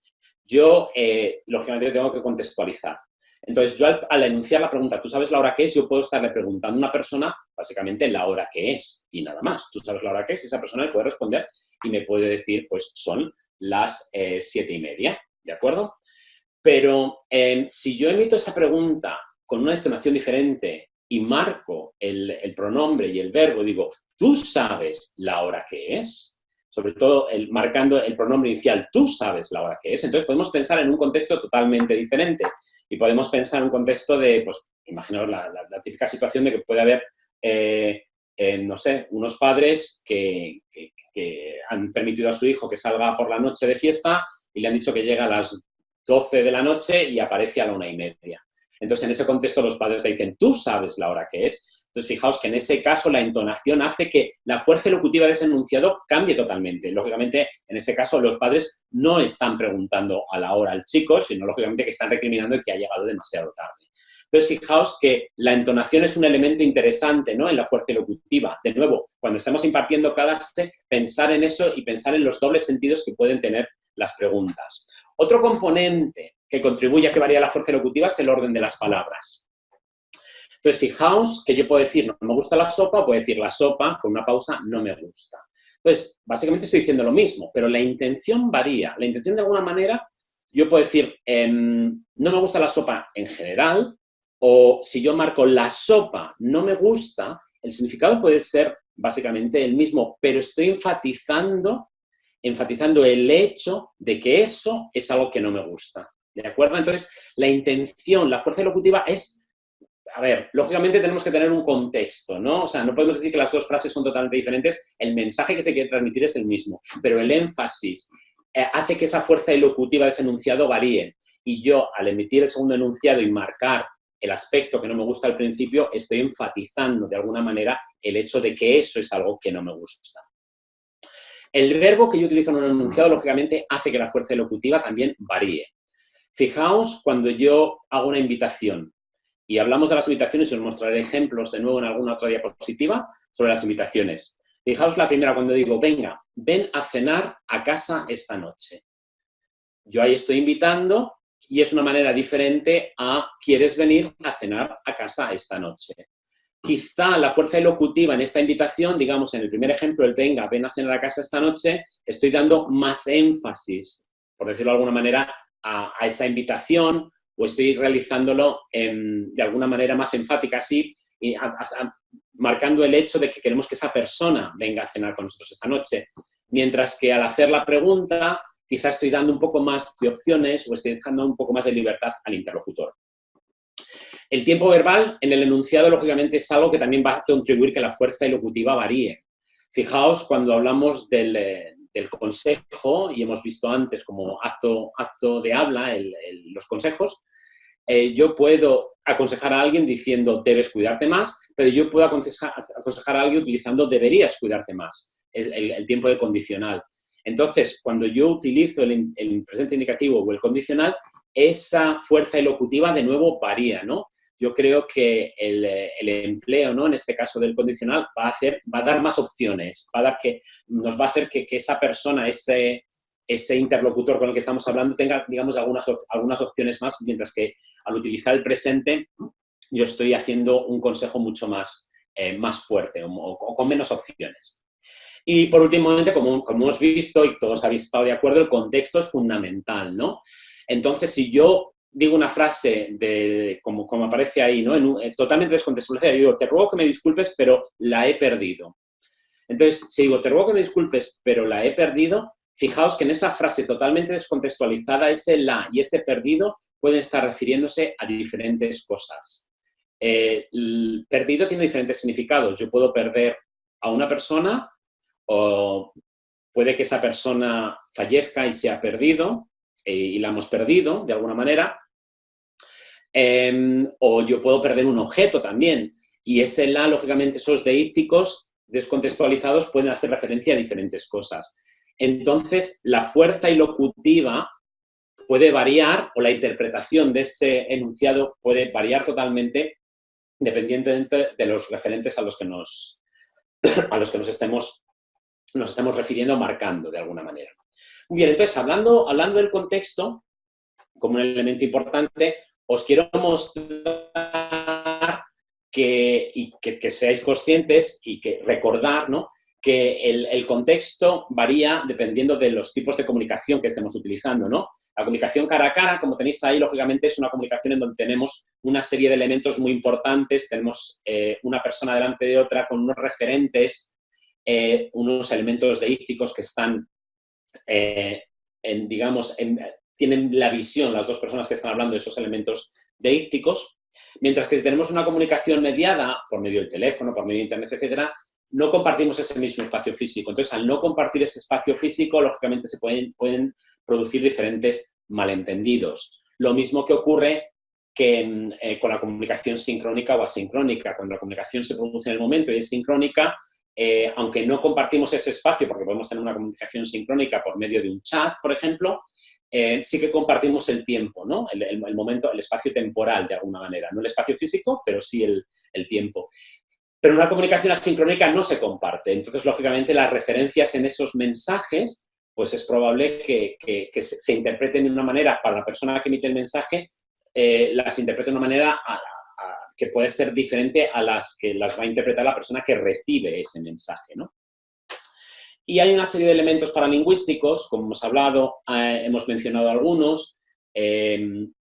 yo, eh, lógicamente, tengo que contextualizar. Entonces, yo al, enunciar la pregunta, ¿tú sabes la hora que es? Yo puedo estarle preguntando a una persona, básicamente, la hora que es, y nada más. ¿Tú sabes la hora que es? Y esa persona me puede responder y me puede decir, pues son las eh, siete y media, ¿de acuerdo? Pero em, si yo emito esa pregunta con una entonación diferente y marco el, pronombre y el verbo, digo, tú sabes la hora que es, sobre todo el, marcando el pronombre inicial, tú sabes la hora que es, entonces podemos pensar en un contexto totalmente diferente y podemos pensar en un contexto de, pues, imaginaos la, típica situación de que puede haber, eh, eh, no sé, unos padres que, que, han permitido a su hijo que salga por la noche de fiesta y le han dicho que llega a las 12 de la noche y aparece a la una y media. Entonces, en ese contexto los padres le dicen, tú sabes la hora que es. Entonces, fijaos que en ese caso la entonación hace que la fuerza elocutiva de ese enunciado cambie totalmente. Lógicamente, en ese caso los padres no están preguntando a la hora al chico, sino lógicamente que están recriminando que ha llegado demasiado tarde. Entonces, fijaos que la entonación es un elemento interesante ¿no? en la fuerza elocutiva. De nuevo, cuando estamos impartiendo clase, pensar en eso y pensar en los dobles sentidos que pueden tener las preguntas. Otro componente que contribuye a que varíe la fuerza elocutiva es el orden de las palabras. Entonces, fijaos que yo puedo decir no me gusta la sopa, o puedo decir la sopa, con una pausa, no me gusta. Entonces, básicamente estoy diciendo lo mismo, pero la intención varía. La intención, de alguna manera, yo puedo decir em, no me gusta la sopa en general, o si yo marco la sopa no me gusta, el significado puede ser básicamente el mismo, pero estoy enfatizando enfatizando el hecho de que eso es algo que no me gusta. ¿De acuerdo? Entonces, la intención, la fuerza elocutiva es... A ver, lógicamente tenemos que tener un contexto, ¿no? O sea, no podemos decir que las dos frases son totalmente diferentes, el mensaje que se quiere transmitir es el mismo, pero el énfasis eh, hace que esa fuerza elocutiva de ese enunciado varíe. Y yo, al emitir el segundo enunciado y marcar el aspecto que no me gusta al principio, estoy enfatizando de alguna manera el hecho de que eso es algo que no me gusta. El verbo que yo utilizo en un enunciado, lógicamente, hace que la fuerza elocutiva también varíe. Fijaos cuando yo hago una invitación y hablamos de las invitaciones y os mostraré ejemplos de nuevo en alguna otra diapositiva sobre las invitaciones. Fijaos la primera cuando digo, venga, ven a cenar a casa esta noche. Yo ahí estoy invitando y es una manera diferente a ¿quieres venir a cenar a casa esta noche? Quizá la fuerza elocutiva en esta invitación, digamos en el primer ejemplo, el venga, ven a cenar a casa esta noche, estoy dando más énfasis, por decirlo de alguna manera, a, esa invitación o estoy realizándolo de alguna manera más enfática, así, y marcando el hecho de que queremos que esa persona venga a cenar con nosotros esta noche. Mientras que al hacer la pregunta, quizás estoy dando un poco más de opciones o estoy dejando un poco más de libertad al interlocutor. El tiempo verbal en el enunciado, lógicamente, es algo que también va a contribuir que la fuerza elocutiva varíe. Fijaos, cuando hablamos del, eh, consejo, y hemos visto antes como acto, acto de habla los consejos, eh, yo puedo aconsejar a alguien diciendo debes cuidarte más, pero yo puedo aconsejar, a alguien utilizando deberías cuidarte más, el, tiempo de condicional. Entonces, cuando yo utilizo el, el, presente indicativo o el condicional, esa fuerza elocutiva de nuevo varía, ¿no? Yo creo que el, empleo, ¿no? En este caso del condicional, va a, hacer, va a dar más opciones, va a dar que, nos va a hacer que, que esa persona, ese, ese interlocutor con el que estamos hablando tenga, digamos, algunas, algunas opciones más, mientras que al utilizar el presente yo estoy haciendo un consejo mucho más, eh, más fuerte o, con menos opciones. Y por último, como, como hemos visto y todos habéis estado de acuerdo, el contexto es fundamental, ¿no? Entonces, si yo digo una frase de, como, como aparece ahí, ¿no? Eh, totalmente descontextualizada, digo, te ruego que me disculpes, pero la he perdido. Entonces, si digo, te ruego que me disculpes, pero la he perdido, Fijaos que en esa frase totalmente descontextualizada, ese la y ese perdido pueden estar refiriéndose a diferentes cosas. Eh, el perdido tiene diferentes significados. Yo puedo perder a una persona o puede que esa persona fallezca y sea perdido eh, y la hemos perdido de alguna manera. Em, o yo puedo perder un objeto también. Y ese la, lógicamente, esos deícticos descontextualizados pueden hacer referencia a diferentes cosas. Entonces, la fuerza ilocutiva puede variar o la interpretación de ese enunciado puede variar totalmente dependientemente de los referentes a los que nos, [clears throat] a los que nos, estemos, nos estemos refiriendo marcando de alguna manera. Muy bien, entonces, hablando, hablando del contexto, como un elemento importante, os quiero mostrar que, y que, que seáis conscientes y que recordar ¿no? Que el, contexto varía dependiendo de los tipos de comunicación que estemos utilizando, ¿no? La comunicación cara a cara, como tenéis ahí, lógicamente es una comunicación en donde tenemos una serie de elementos muy importantes, tenemos eh, una persona delante de otra con unos referentes, eh, unos elementos deícticos que están, eh, en, digamos, tienen la visión, las dos personas que están hablando de esos elementos deícticos, mientras que si tenemos una comunicación mediada por medio del teléfono, por medio de internet, etcétera, no compartimos ese mismo espacio físico. Entonces, al no compartir ese espacio físico, lógicamente se pueden, pueden producir diferentes malentendidos. Lo mismo que ocurre que eh, con la comunicación sincrónica o asincrónica. Cuando la comunicación se produce en el momento y es sincrónica, eh, aunque no compartimos ese espacio, porque podemos tener una comunicación sincrónica por medio de un chat, por ejemplo, eh, sí que compartimos el tiempo, ¿no? El, momento, el espacio temporal, de alguna manera. No el espacio físico, pero sí el, el tiempo. Pero una comunicación asincrónica no se comparte. Entonces, lógicamente, las referencias en esos mensajes, pues es probable que, se, interpreten de una manera, para la persona que emite el mensaje, eh, las interprete de una manera que puede ser diferente a las que las va a interpretar la persona que recibe ese mensaje, ¿no? Y hay una serie de elementos paralingüísticos, como hemos hablado, eh, hemos mencionado algunos, em,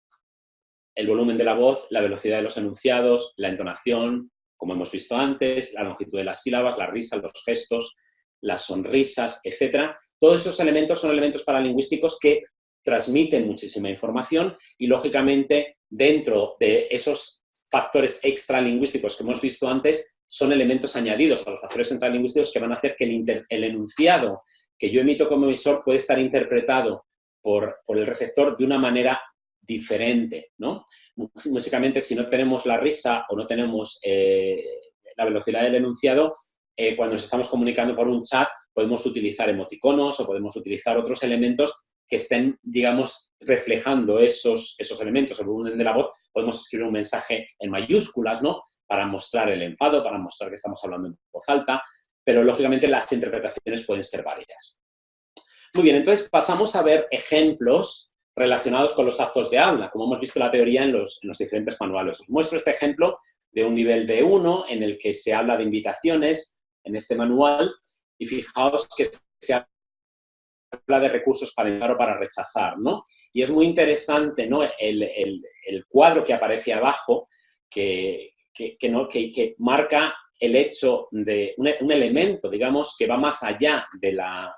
el volumen de la voz, la velocidad de los enunciados, la entonación, como hemos visto antes, la longitud de las sílabas, la risa, los gestos, las sonrisas, etc. Todos esos elementos son elementos paralingüísticos que transmiten muchísima información y, lógicamente, dentro de esos factores extralingüísticos que hemos visto antes, son elementos añadidos a los factores intralingüísticos que van a hacer que el, enunciado que yo emito como emisor puede estar interpretado por, por el receptor de una manera diferente, ¿no? Músicamente, si no tenemos la risa o no tenemos eh, la velocidad del enunciado, eh, cuando nos estamos comunicando por un chat, podemos utilizar emoticonos o podemos utilizar otros elementos que estén, digamos, reflejando esos, esos elementos, el volumen de la voz. Podemos escribir un mensaje en mayúsculas, ¿no? Para mostrar el enfado, para mostrar que estamos hablando en voz alta. pero lógicamente las interpretaciones pueden ser varias. Muy bien, entonces pasamos a ver ejemplos relacionados con los actos de habla, como hemos visto la teoría en los, en los diferentes manuales. Os muestro este ejemplo de un nivel B1 en el que se habla de invitaciones en este manual y fijaos que se habla de recursos para enviar o para rechazar, ¿no? Y es muy interesante, ¿no? El, cuadro que aparece abajo que, marca el hecho de un, elemento, digamos, que va más allá de la,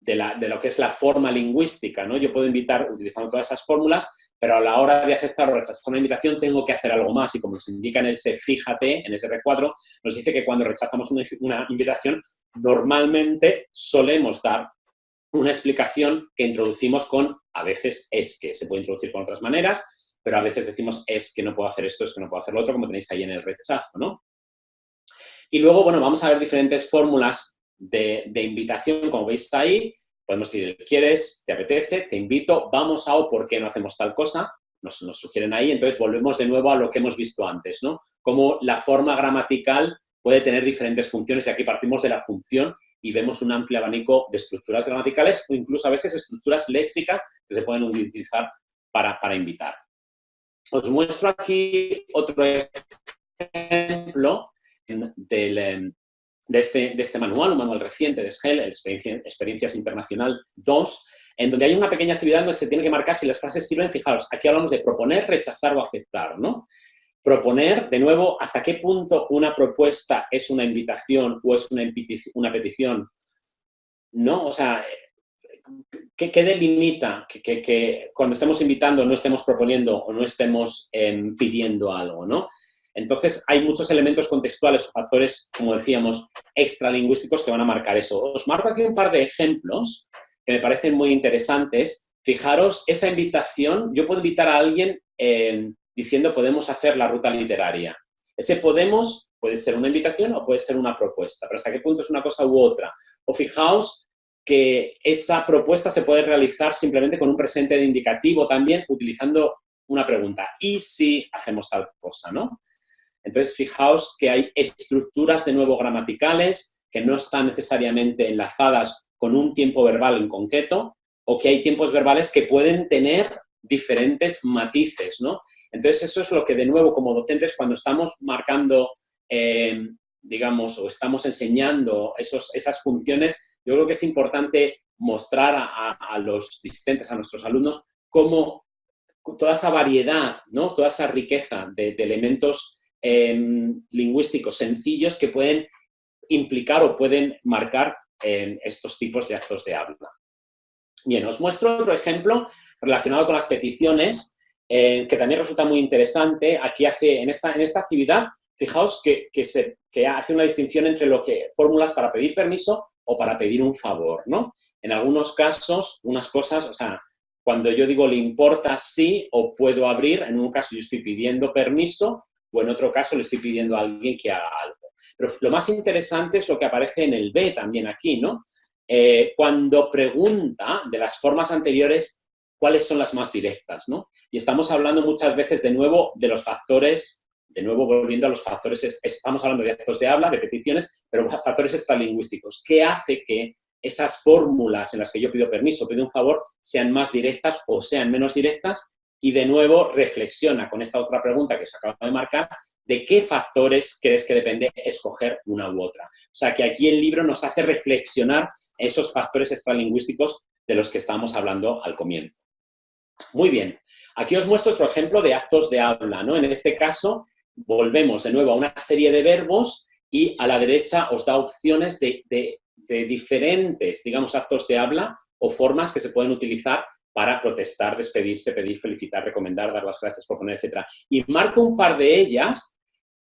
de, la, lo que es la forma lingüística, ¿no? Yo puedo invitar utilizando todas esas fórmulas, pero a la hora de aceptar o rechazar una invitación tengo que hacer algo más y como nos indica en ese fíjate, en ese R4, nos dice que cuando rechazamos una, una invitación normalmente solemos dar una explicación que introducimos con, a veces es que, se puede introducir con otras maneras, pero a veces decimos es que no puedo hacer esto, es que no puedo hacer lo otro, como tenéis ahí en el rechazo, ¿no? Y luego, bueno, vamos a ver diferentes fórmulas de, invitación, como veis ahí, podemos decir, ¿quieres? ¿Te apetece? ¿Te invito? ¿Vamos a o por qué no hacemos tal cosa? Nos, nos sugieren ahí, entonces volvemos de nuevo a lo que hemos visto antes, ¿no? Cómo la forma gramatical puede tener diferentes funciones y aquí partimos de la función y vemos un amplio abanico de estructuras gramaticales o incluso a veces estructuras léxicas que se pueden utilizar para, para invitar. Os muestro aquí otro ejemplo del, em, de, este, de este manual, un manual reciente de SGEL, Experiencias Internacional 2, en donde hay una pequeña actividad donde se tiene que marcar si las frases sirven, fijaros, aquí hablamos de proponer, rechazar o aceptar, ¿no? Proponer, de nuevo, hasta qué punto una propuesta es una invitación o es una, una petición, ¿no? O sea, ¿qué, delimita que, cuando estemos invitando no estemos proponiendo o no estemos em, pidiendo algo, ¿no? Entonces, hay muchos elementos contextuales o factores, como decíamos, extralingüísticos que van a marcar eso. Os marco aquí un par de ejemplos que me parecen muy interesantes. Fijaros, esa invitación, yo puedo invitar a alguien em, diciendo podemos hacer la ruta literaria. Ese podemos puede ser una invitación o puede ser una propuesta, pero hasta qué punto es una cosa u otra. O fijaos que esa propuesta se puede realizar simplemente con un presente de indicativo también, utilizando una pregunta. ¿Y si hacemos tal cosa? ¿no? Entonces, fijaos que hay estructuras de nuevo gramaticales que no están necesariamente enlazadas con un tiempo verbal en concreto o que hay tiempos verbales que pueden tener diferentes matices, ¿no? Entonces, eso es lo que, de nuevo, como docentes, cuando estamos marcando, eh, digamos, o estamos enseñando esos, esas funciones, yo creo que es importante mostrar a, los discentes, a nuestros alumnos, cómo toda esa variedad, ¿no? toda esa riqueza de, elementos em, lingüísticos sencillos que pueden implicar o pueden marcar en estos tipos de actos de habla. Bien, os muestro otro ejemplo relacionado con las peticiones, eh, que también resulta muy interesante. Aquí hace, en esta, en esta actividad, fijaos que, que hace una distinción entre lo que fórmulas para pedir permiso o para pedir un favor, ¿no? En algunos casos, unas cosas, o sea, cuando yo digo le importa sí o puedo abrir, en un caso yo estoy pidiendo permiso o en otro caso le estoy pidiendo a alguien que haga algo. Pero lo más interesante es lo que aparece en el B también aquí, ¿no? Eh, cuando pregunta de las formas anteriores cuáles son las más directas, ¿no? Y estamos hablando muchas veces de nuevo de los factores de nuevo volviendo a los factores, estamos hablando de actos de habla, de peticiones, pero factores extralingüísticos. ¿Qué hace que esas fórmulas en las que yo pido permiso, pido un favor, sean más directas o sean menos directas? Y de nuevo reflexiona con esta otra pregunta que se acaba de marcar, de qué factores crees que depende escoger una u otra. O sea, que aquí el libro nos hace reflexionar esos factores extralingüísticos de los que estábamos hablando al comienzo. Muy bien, aquí os muestro otro ejemplo de actos de habla, ¿no? En este caso, volvemos de nuevo a una serie de verbos y a la derecha os da opciones de, diferentes, digamos, actos de habla o formas que se pueden utilizar para protestar, despedirse, pedir, felicitar, recomendar, dar las gracias, proponer, etc. Y marco un par de ellas.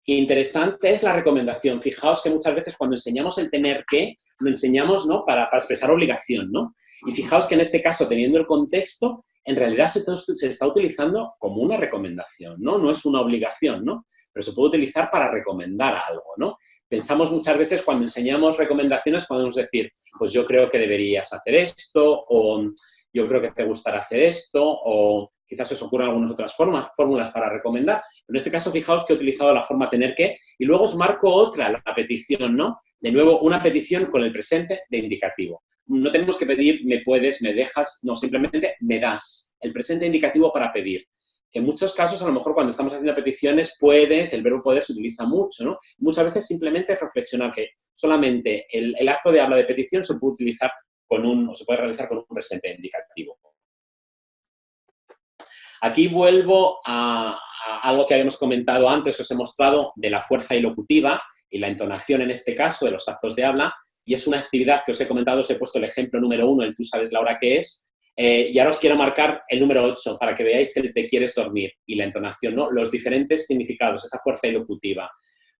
Interesante es la recomendación. Fijaos que muchas veces cuando enseñamos el tener que, lo enseñamos ¿no? para, para expresar obligación. ¿no? Y fijaos que en este caso, teniendo el contexto, en realidad se, se, está utilizando como una recomendación, ¿no? No es una obligación, ¿no? pero se puede utilizar para recomendar algo, ¿no? Pensamos muchas veces cuando enseñamos recomendaciones, podemos decir, pues yo creo que deberías hacer esto, o yo creo que te gustará hacer esto, o quizás os ocurran algunas otras formas, fórmulas para recomendar. En este caso, fijaos que he utilizado la forma tener que y luego os marco otra, la petición, ¿no? De nuevo, una petición con el presente de indicativo. No tenemos que pedir me puedes, me dejas, no, simplemente me das. El presente indicativo para pedir. En muchos casos, a lo mejor cuando estamos haciendo peticiones, puedes, el verbo poder se utiliza mucho, ¿no? Muchas veces simplemente reflexionar que solamente el acto de habla de petición se puede utilizar con un, o se puede realizar con un presente indicativo. Aquí vuelvo a, algo que habíamos comentado antes, que os he mostrado, de la fuerza ilocutiva y la entonación en este caso de los actos de habla, y es una actividad que os he comentado, os he puesto el ejemplo número uno, el tú sabes la hora que es, eh, y ahora os quiero marcar el número ocho, para que veáis el te quieres dormir y la entonación, ¿no? los diferentes significados, esa fuerza ilocutiva.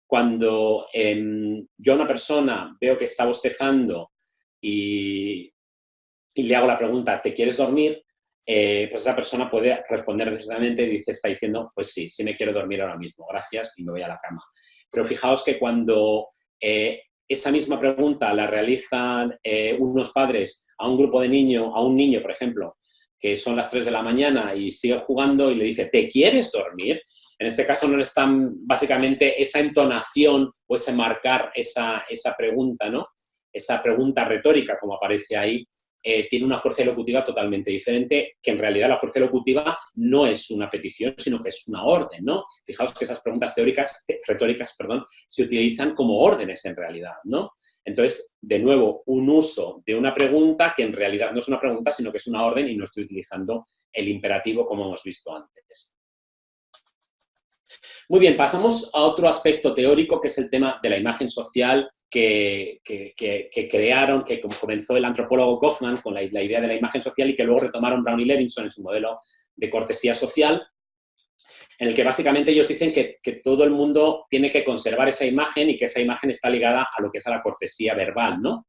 Cuando em, yo a una persona veo que está bostezando y, y le hago la pregunta, ¿te quieres dormir? Eh, pues esa persona puede responder necesariamente y dice, está diciendo, pues sí, sí me quiero dormir ahora mismo, gracias, y me voy a la cama. Pero fijaos que cuando eh, esa misma pregunta la realizan eh, unos padres a un grupo de niños, a un niño, por ejemplo, que son las 3 de la mañana y sigue jugando y le dice, ¿te quieres dormir? En este caso no están, básicamente, esa entonación o ese marcar esa, esa pregunta, ¿no? Esa pregunta retórica, como aparece ahí, eh, tiene una fuerza elocutiva totalmente diferente, que en realidad la fuerza elocutiva no es una petición, sino que es una orden, ¿no? Fijaos que esas preguntas teóricas, retóricas, perdón, se utilizan como órdenes en realidad, ¿no? Entonces, de nuevo, un uso de una pregunta que en realidad no es una pregunta, sino que es una orden y no estoy utilizando el imperativo como hemos visto antes. Muy bien, pasamos a otro aspecto teórico que es el tema de la imagen social que, crearon, que comenzó el antropólogo Goffman con la, idea de la imagen social y que luego retomaron Brown y Levinson en su modelo de cortesía social, en el que básicamente ellos dicen que, todo el mundo tiene que conservar esa imagen y que esa imagen está ligada a lo que es a la cortesía verbal, ¿no?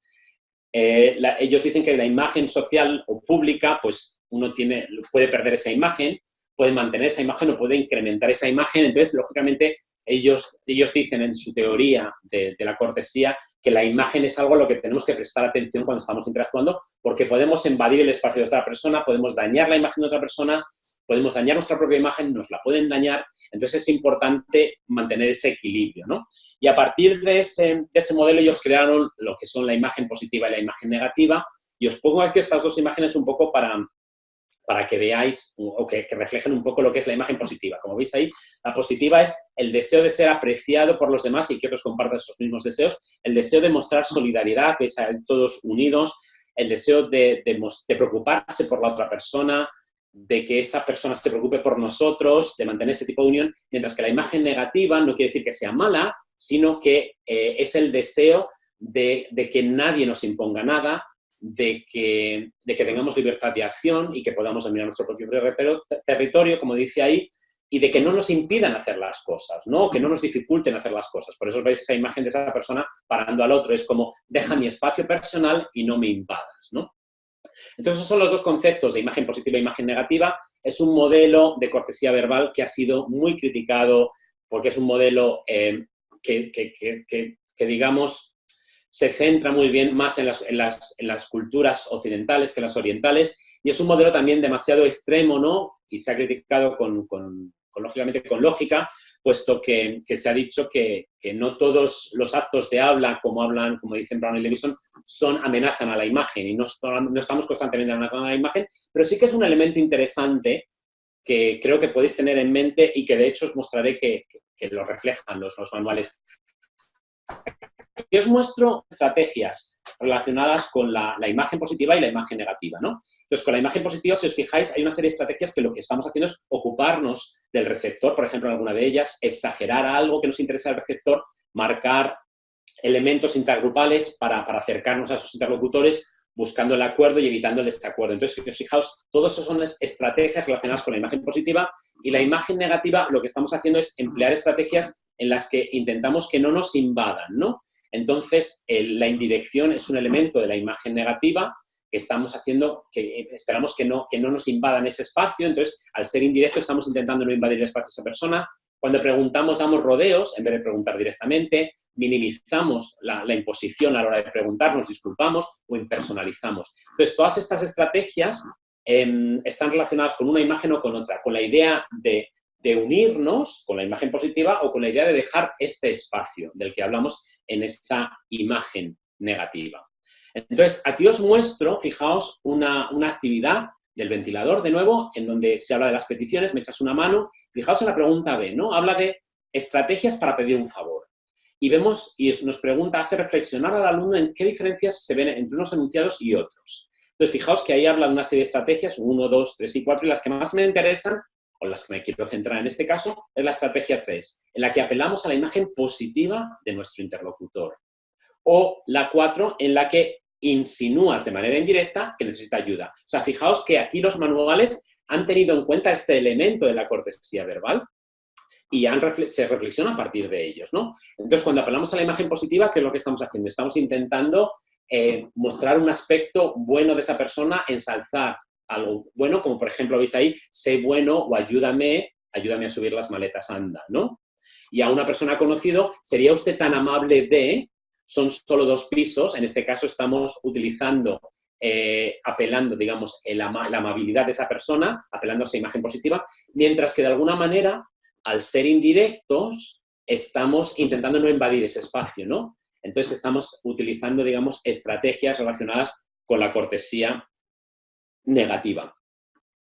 Eh, ellos dicen que la imagen social o pública, pues uno tiene, puede perder esa imagen, puede mantener esa imagen o puede incrementar esa imagen, entonces, lógicamente, ellos, ellos dicen en su teoría de, la cortesía que la imagen es algo a lo que tenemos que prestar atención cuando estamos interactuando, porque podemos invadir el espacio de otra persona, podemos dañar la imagen de otra persona, podemos dañar nuestra propia imagen, nos la pueden dañar, entonces es importante mantener ese equilibrio, ¿no? Y a partir de ese, de ese modelo ellos crearon lo que son la imagen positiva y la imagen negativa, y os pongo aquí estas dos imágenes un poco para, para que veáis o que, reflejen un poco lo que es la imagen positiva. Como veis ahí, la positiva es el deseo de ser apreciado por los demás y que otros compartan esos mismos deseos, el deseo de mostrar solidaridad, veis todos unidos, el deseo de, preocuparse por la otra persona, de que esa persona se preocupe por nosotros, de mantener ese tipo de unión, mientras que la imagen negativa no quiere decir que sea mala, sino que eh, es el deseo de, de, que nadie nos imponga nada, de que, de que tengamos libertad de acción y que podamos dominar nuestro propio territorio, como dice ahí, y de que no nos impidan hacer las cosas, ¿no? que no nos dificulten hacer las cosas. Por eso veis esa imagen de esa persona parando al otro. Es como, deja mi espacio personal y no me invadas. ¿no? Entonces, esos son los dos conceptos de imagen positiva e imagen negativa. Es un modelo de cortesía verbal que ha sido muy criticado porque es un modelo eh, que, que, digamos, se centra muy bien más en las, culturas occidentales que las orientales y es un modelo también demasiado extremo, ¿no? Y se ha criticado con, lógicamente con lógica, puesto que, se ha dicho que, no todos los actos de habla, como hablan, como dicen Brown y Levison, son amenazan a la imagen y no, estamos constantemente amenazando a la imagen, pero sí que es un elemento interesante que creo que podéis tener en mente y que de hecho os mostraré que, lo reflejan los, los manuales Aquí os muestro estrategias relacionadas con la, imagen positiva y la imagen negativa, ¿no? Entonces, con la imagen positiva, si os fijáis, hay una serie de estrategias que lo que estamos haciendo es ocuparnos del receptor, por ejemplo, en alguna de ellas, exagerar algo que nos interesa al receptor, marcar elementos intergrupales para, para acercarnos a esos interlocutores, buscando el acuerdo y evitando el desacuerdo. Entonces, fijaos, todas esas son estrategias relacionadas con la imagen positiva y la imagen negativa lo que estamos haciendo es emplear estrategias en las que intentamos que no nos invadan, ¿no? Entonces, la indirección es un elemento de la imagen negativa que estamos haciendo, que esperamos que no, que no nos invadan ese espacio, entonces, al ser indirecto estamos intentando no invadir el espacio de esa persona. Cuando preguntamos, damos rodeos en vez de preguntar directamente, minimizamos la, la imposición a la hora de preguntar, nos disculpamos o impersonalizamos. Entonces, todas estas estrategias em, están relacionadas con una imagen o con otra, con la idea de, de unirnos con la imagen positiva o con la idea de dejar este espacio del que hablamos en esa imagen negativa. Entonces, aquí os muestro, fijaos, una, una actividad del ventilador, de nuevo, en donde se habla de las peticiones, me echas una mano. Fijaos en la pregunta B, ¿no? Habla de estrategias para pedir un favor. Y vemos, y nos pregunta, hace reflexionar al alumno en qué diferencias se ven entre unos enunciados y otros. Entonces, fijaos que ahí habla de una serie de estrategias, uno, dos, tres y cuatro, y las que más me interesan, o las que me quiero centrar en este caso, es la estrategia 3, en la que apelamos a la imagen positiva de nuestro interlocutor. O la 4, en la que insinúas de manera indirecta que necesita ayuda. O sea, fijaos que aquí los manuales han tenido en cuenta este elemento de la cortesía verbal y se reflexiona a partir de ellos, ¿no? Entonces, cuando apelamos a la imagen positiva, ¿qué es lo que estamos haciendo? Estamos intentando eh, mostrar un aspecto bueno de esa persona, ensalzar algo bueno, como por ejemplo, veis ahí, sé bueno o ayúdame, ayúdame a subir las maletas, anda, ¿no? Y a una persona conocido, ¿sería usted tan amable de son solo dos pisos, en este caso estamos utilizando, eh, apelando, digamos, la amabilidad de esa persona, apelando a esa imagen positiva, mientras que de alguna manera, al ser indirectos, estamos intentando no invadir ese espacio, ¿no? Entonces estamos utilizando, digamos, estrategias relacionadas con la cortesía negativa.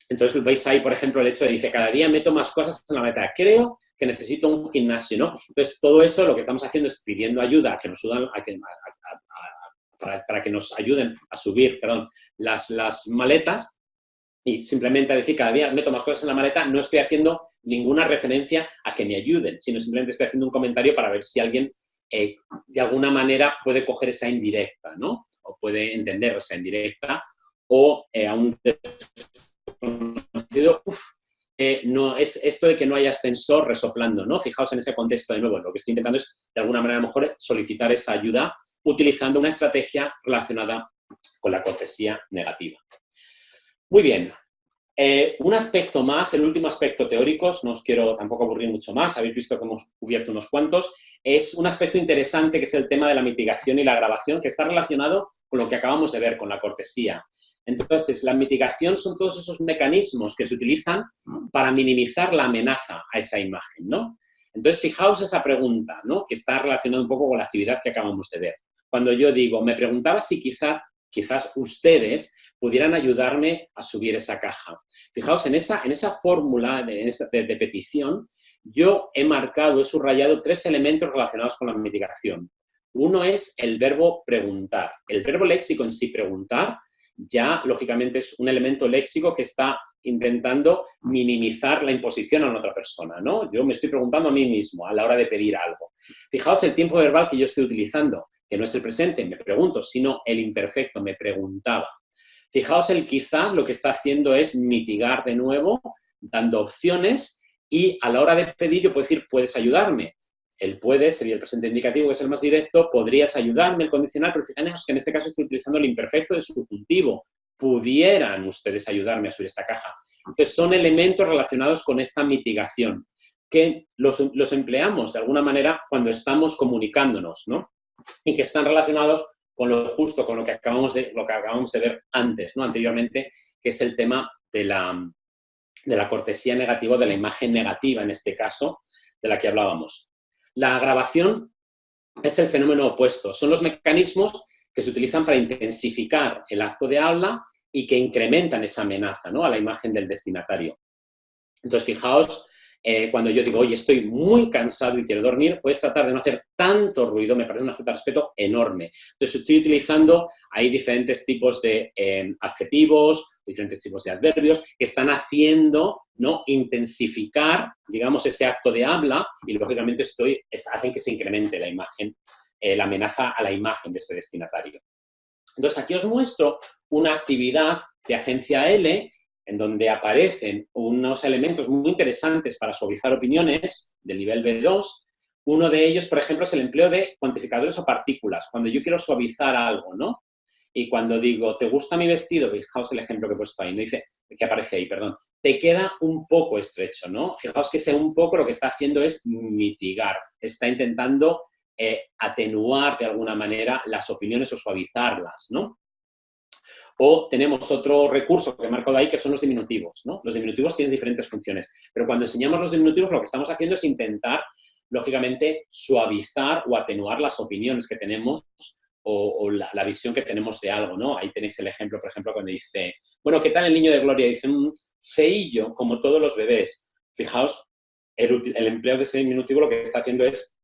Entonces veis ahí, por ejemplo, el hecho de dice, cada día meto más cosas en la meta. Creo que necesito un gimnasio, ¿no? Entonces todo eso lo que estamos haciendo es pidiendo ayuda, nos a que, para, que nos ayuden a subir, perdón, las, las maletas y simplemente decir cada día meto más cosas en la maleta, no estoy haciendo ninguna referencia a que me ayuden, sino simplemente estoy haciendo un comentario para ver si alguien eh, de alguna manera puede coger esa indirecta, ¿no? O puede entender esa indirecta o eh, aún eh, no, es esto de que no haya ascensor resoplando, ¿no? Fijaos en ese contexto de nuevo, lo que estoy intentando es, de alguna manera, a lo mejor solicitar esa ayuda utilizando una estrategia relacionada con la cortesía negativa. Muy bien. Eh, un aspecto más, el último aspecto teórico, no os quiero tampoco aburrir mucho más, habéis visto que hemos cubierto unos cuantos, es un aspecto interesante que es el tema de la mitigación y la grabación, que está relacionado con lo que acabamos de ver, con la cortesía. Entonces, la mitigación son todos esos mecanismos que se utilizan para minimizar la amenaza a esa imagen, ¿no? Entonces, fijaos esa pregunta, ¿no? Que está relacionada un poco con la actividad que acabamos de ver. Cuando yo digo, me preguntaba si quizás, quizás ustedes pudieran ayudarme a subir esa caja. Fijaos, en esa, en esa fórmula de, de petición, yo he marcado, he subrayado tres elementos relacionados con la mitigación. Uno es el verbo preguntar. El verbo léxico en sí, preguntar, ya lógicamente es un elemento léxico que está intentando minimizar la imposición a otra persona, ¿no? Yo me estoy preguntando a mí mismo a la hora de pedir algo. Fijaos el tiempo verbal que yo estoy utilizando, que no es el presente, me pregunto, sino el imperfecto, me preguntaba. Fijaos el quizá lo que está haciendo es mitigar de nuevo, dando opciones y a la hora de pedir yo puedo decir, puedes ayudarme. El puede sería el presente indicativo, que es el más directo, podrías ayudarme, el condicional, pero fijaos que en este caso estoy utilizando el imperfecto de subjuntivo. Pudieran ustedes ayudarme a subir esta caja. Entonces, son elementos relacionados con esta mitigación, que los, empleamos de alguna manera cuando estamos comunicándonos, ¿no? Y que están relacionados con lo justo, con lo que acabamos de, lo que acabamos de ver antes, ¿no? Anteriormente, que es el tema de la, de la cortesía negativa, de la imagen negativa en este caso, de la que hablábamos. La grabación es el fenómeno opuesto. Son los mecanismos que se utilizan para intensificar el acto de habla y que incrementan esa amenaza ¿no? a la imagen del destinatario. Entonces, fijaos eh, cuando yo digo, oye, estoy muy cansado y quiero dormir, puedes tratar de no hacer tanto ruido, me parece una falta de respeto enorme. Entonces, estoy utilizando ahí diferentes tipos de eh, adjetivos, diferentes tipos de adverbios que están haciendo, ¿no?, intensificar, digamos, ese acto de habla y, lógicamente, estoy, hacen que se incremente la imagen, eh, la amenaza a la imagen de ese destinatario. Entonces, aquí os muestro una actividad de agencia L en donde aparecen unos elementos muy interesantes para suavizar opiniones del nivel B2. Uno de ellos, por ejemplo, es el empleo de cuantificadores o partículas, cuando yo quiero suavizar algo, ¿no? Y cuando digo, ¿te gusta mi vestido? Fijaos el ejemplo que he puesto ahí, no dice, que aparece ahí, perdón. Te queda un poco estrecho, ¿no? Fijaos que ese un poco lo que está haciendo es mitigar, está intentando eh, atenuar de alguna manera las opiniones o suavizarlas, ¿no? O tenemos otro recurso que he marcado ahí, que son los diminutivos. ¿no? Los diminutivos tienen diferentes funciones, pero cuando enseñamos los diminutivos lo que estamos haciendo es intentar, lógicamente, suavizar o atenuar las opiniones que tenemos o, la, visión que tenemos de algo, ¿no? Ahí tenéis el ejemplo, por ejemplo, cuando dice, bueno, ¿qué tal el niño de Gloria? Dice, mm, feillo, como todos los bebés. Fijaos, el, empleo de ese diminutivo lo que está haciendo es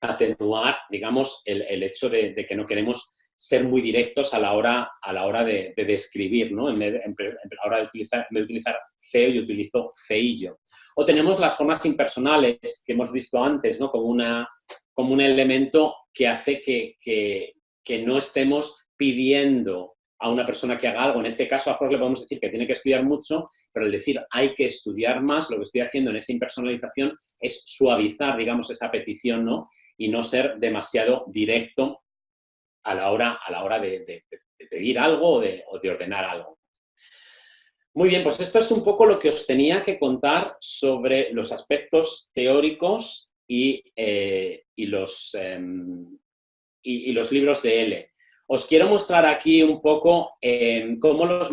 atenuar, digamos, el, hecho de, que no queremos ser muy directos a la hora, a la hora de, describir, ¿no? En, la hora de utilizar, de utilizar feo, yo utilizo feillo. O tenemos las formas impersonales que hemos visto antes, ¿no? Como, una, como un elemento que hace que, que no estemos pidiendo a una persona que haga algo. En este caso, a Jorge le podemos decir que tiene que estudiar mucho, pero el decir hay que estudiar más, lo que estoy haciendo en esa impersonalización es suavizar, digamos, esa petición, ¿no? Y no ser demasiado directo a la hora, a la hora de, pedir algo o de, ordenar algo. Muy bien, pues esto es un poco lo que os tenía que contar sobre los aspectos teóricos y, eh, los, em, y, los libros de L. Os quiero mostrar aquí un poco eh, cómo los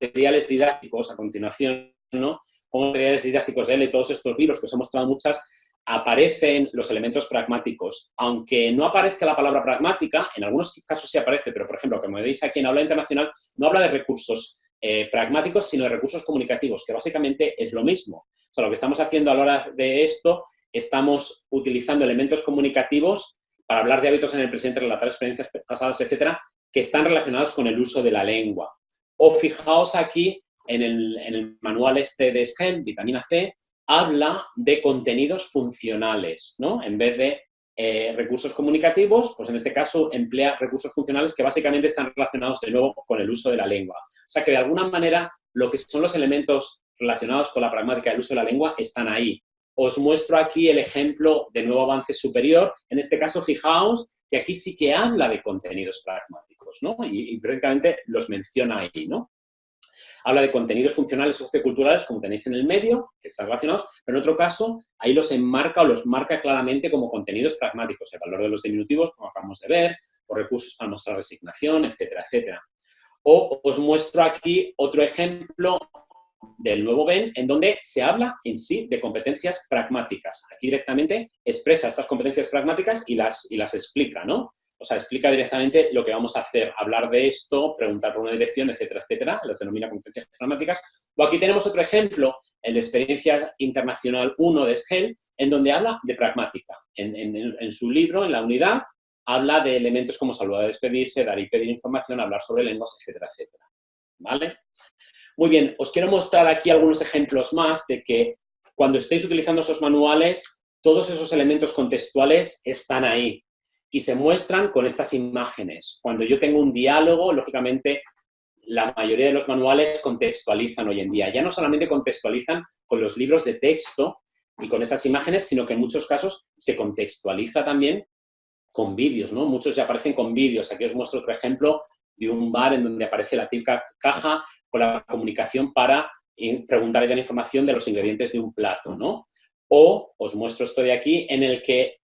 materiales didácticos, a continuación, ¿no? Cómo materiales didácticos de L, todos estos libros que os he mostrado muchas, aparecen los elementos pragmáticos. Aunque no aparezca la palabra pragmática, en algunos casos sí aparece, pero por ejemplo, como veis aquí en Aula Internacional, no habla de recursos eh, pragmáticos, sino de recursos comunicativos, que básicamente es lo mismo. O sea, lo que estamos haciendo a la hora de esto, estamos utilizando elementos comunicativos para hablar de hábitos en el presente, relatar experiencias pasadas, etcétera, que están relacionados con el uso de la lengua. O fijaos aquí en el, manual este de SGEM, vitamina C, habla de contenidos funcionales, ¿no? En vez de eh, recursos comunicativos, pues en este caso emplea recursos funcionales que básicamente están relacionados de nuevo con el uso de la lengua. O sea que de alguna manera lo que son los elementos relacionados con la pragmática del uso de la lengua están ahí. Os muestro aquí el ejemplo de nuevo avance superior. En este caso, fijaos que aquí sí que habla de contenidos pragmáticos, ¿no? Y, y prácticamente los menciona ahí, ¿no? Habla de contenidos funcionales socioculturales, como tenéis en el medio, que están relacionados, pero en otro caso, ahí los enmarca o los marca claramente como contenidos pragmáticos, el valor de los diminutivos, como acabamos de ver, o recursos para mostrar resignación, etcétera, etcétera. O os muestro aquí otro ejemplo del nuevo BEN, en donde se habla en sí de competencias pragmáticas. Aquí directamente expresa estas competencias pragmáticas y las, y las explica, ¿no? O sea, explica directamente lo que vamos a hacer, hablar de esto, preguntar por una dirección, etcétera, etcétera, las denomina competencias pragmáticas. O aquí tenemos otro ejemplo, el de Experiencia Internacional 1 de SGEL, en donde habla de pragmática. En, en su libro, en la unidad, habla de elementos como saludar, despedirse, dar y pedir información, hablar sobre lenguas, etcétera, etcétera. ¿Vale? Muy bien, os quiero mostrar aquí algunos ejemplos más de que cuando estéis utilizando esos manuales, todos esos elementos contextuales están ahí y se muestran con estas imágenes. Cuando yo tengo un diálogo, lógicamente, la mayoría de los manuales contextualizan hoy en día. Ya no solamente contextualizan con los libros de texto y con esas imágenes, sino que en muchos casos se contextualiza también con vídeos, ¿no? Muchos ya aparecen con vídeos. Aquí os muestro otro ejemplo de un bar en donde aparece la típica caja con la comunicación para preguntar y dar información de los ingredientes de un plato, ¿no? O os muestro esto de aquí en el que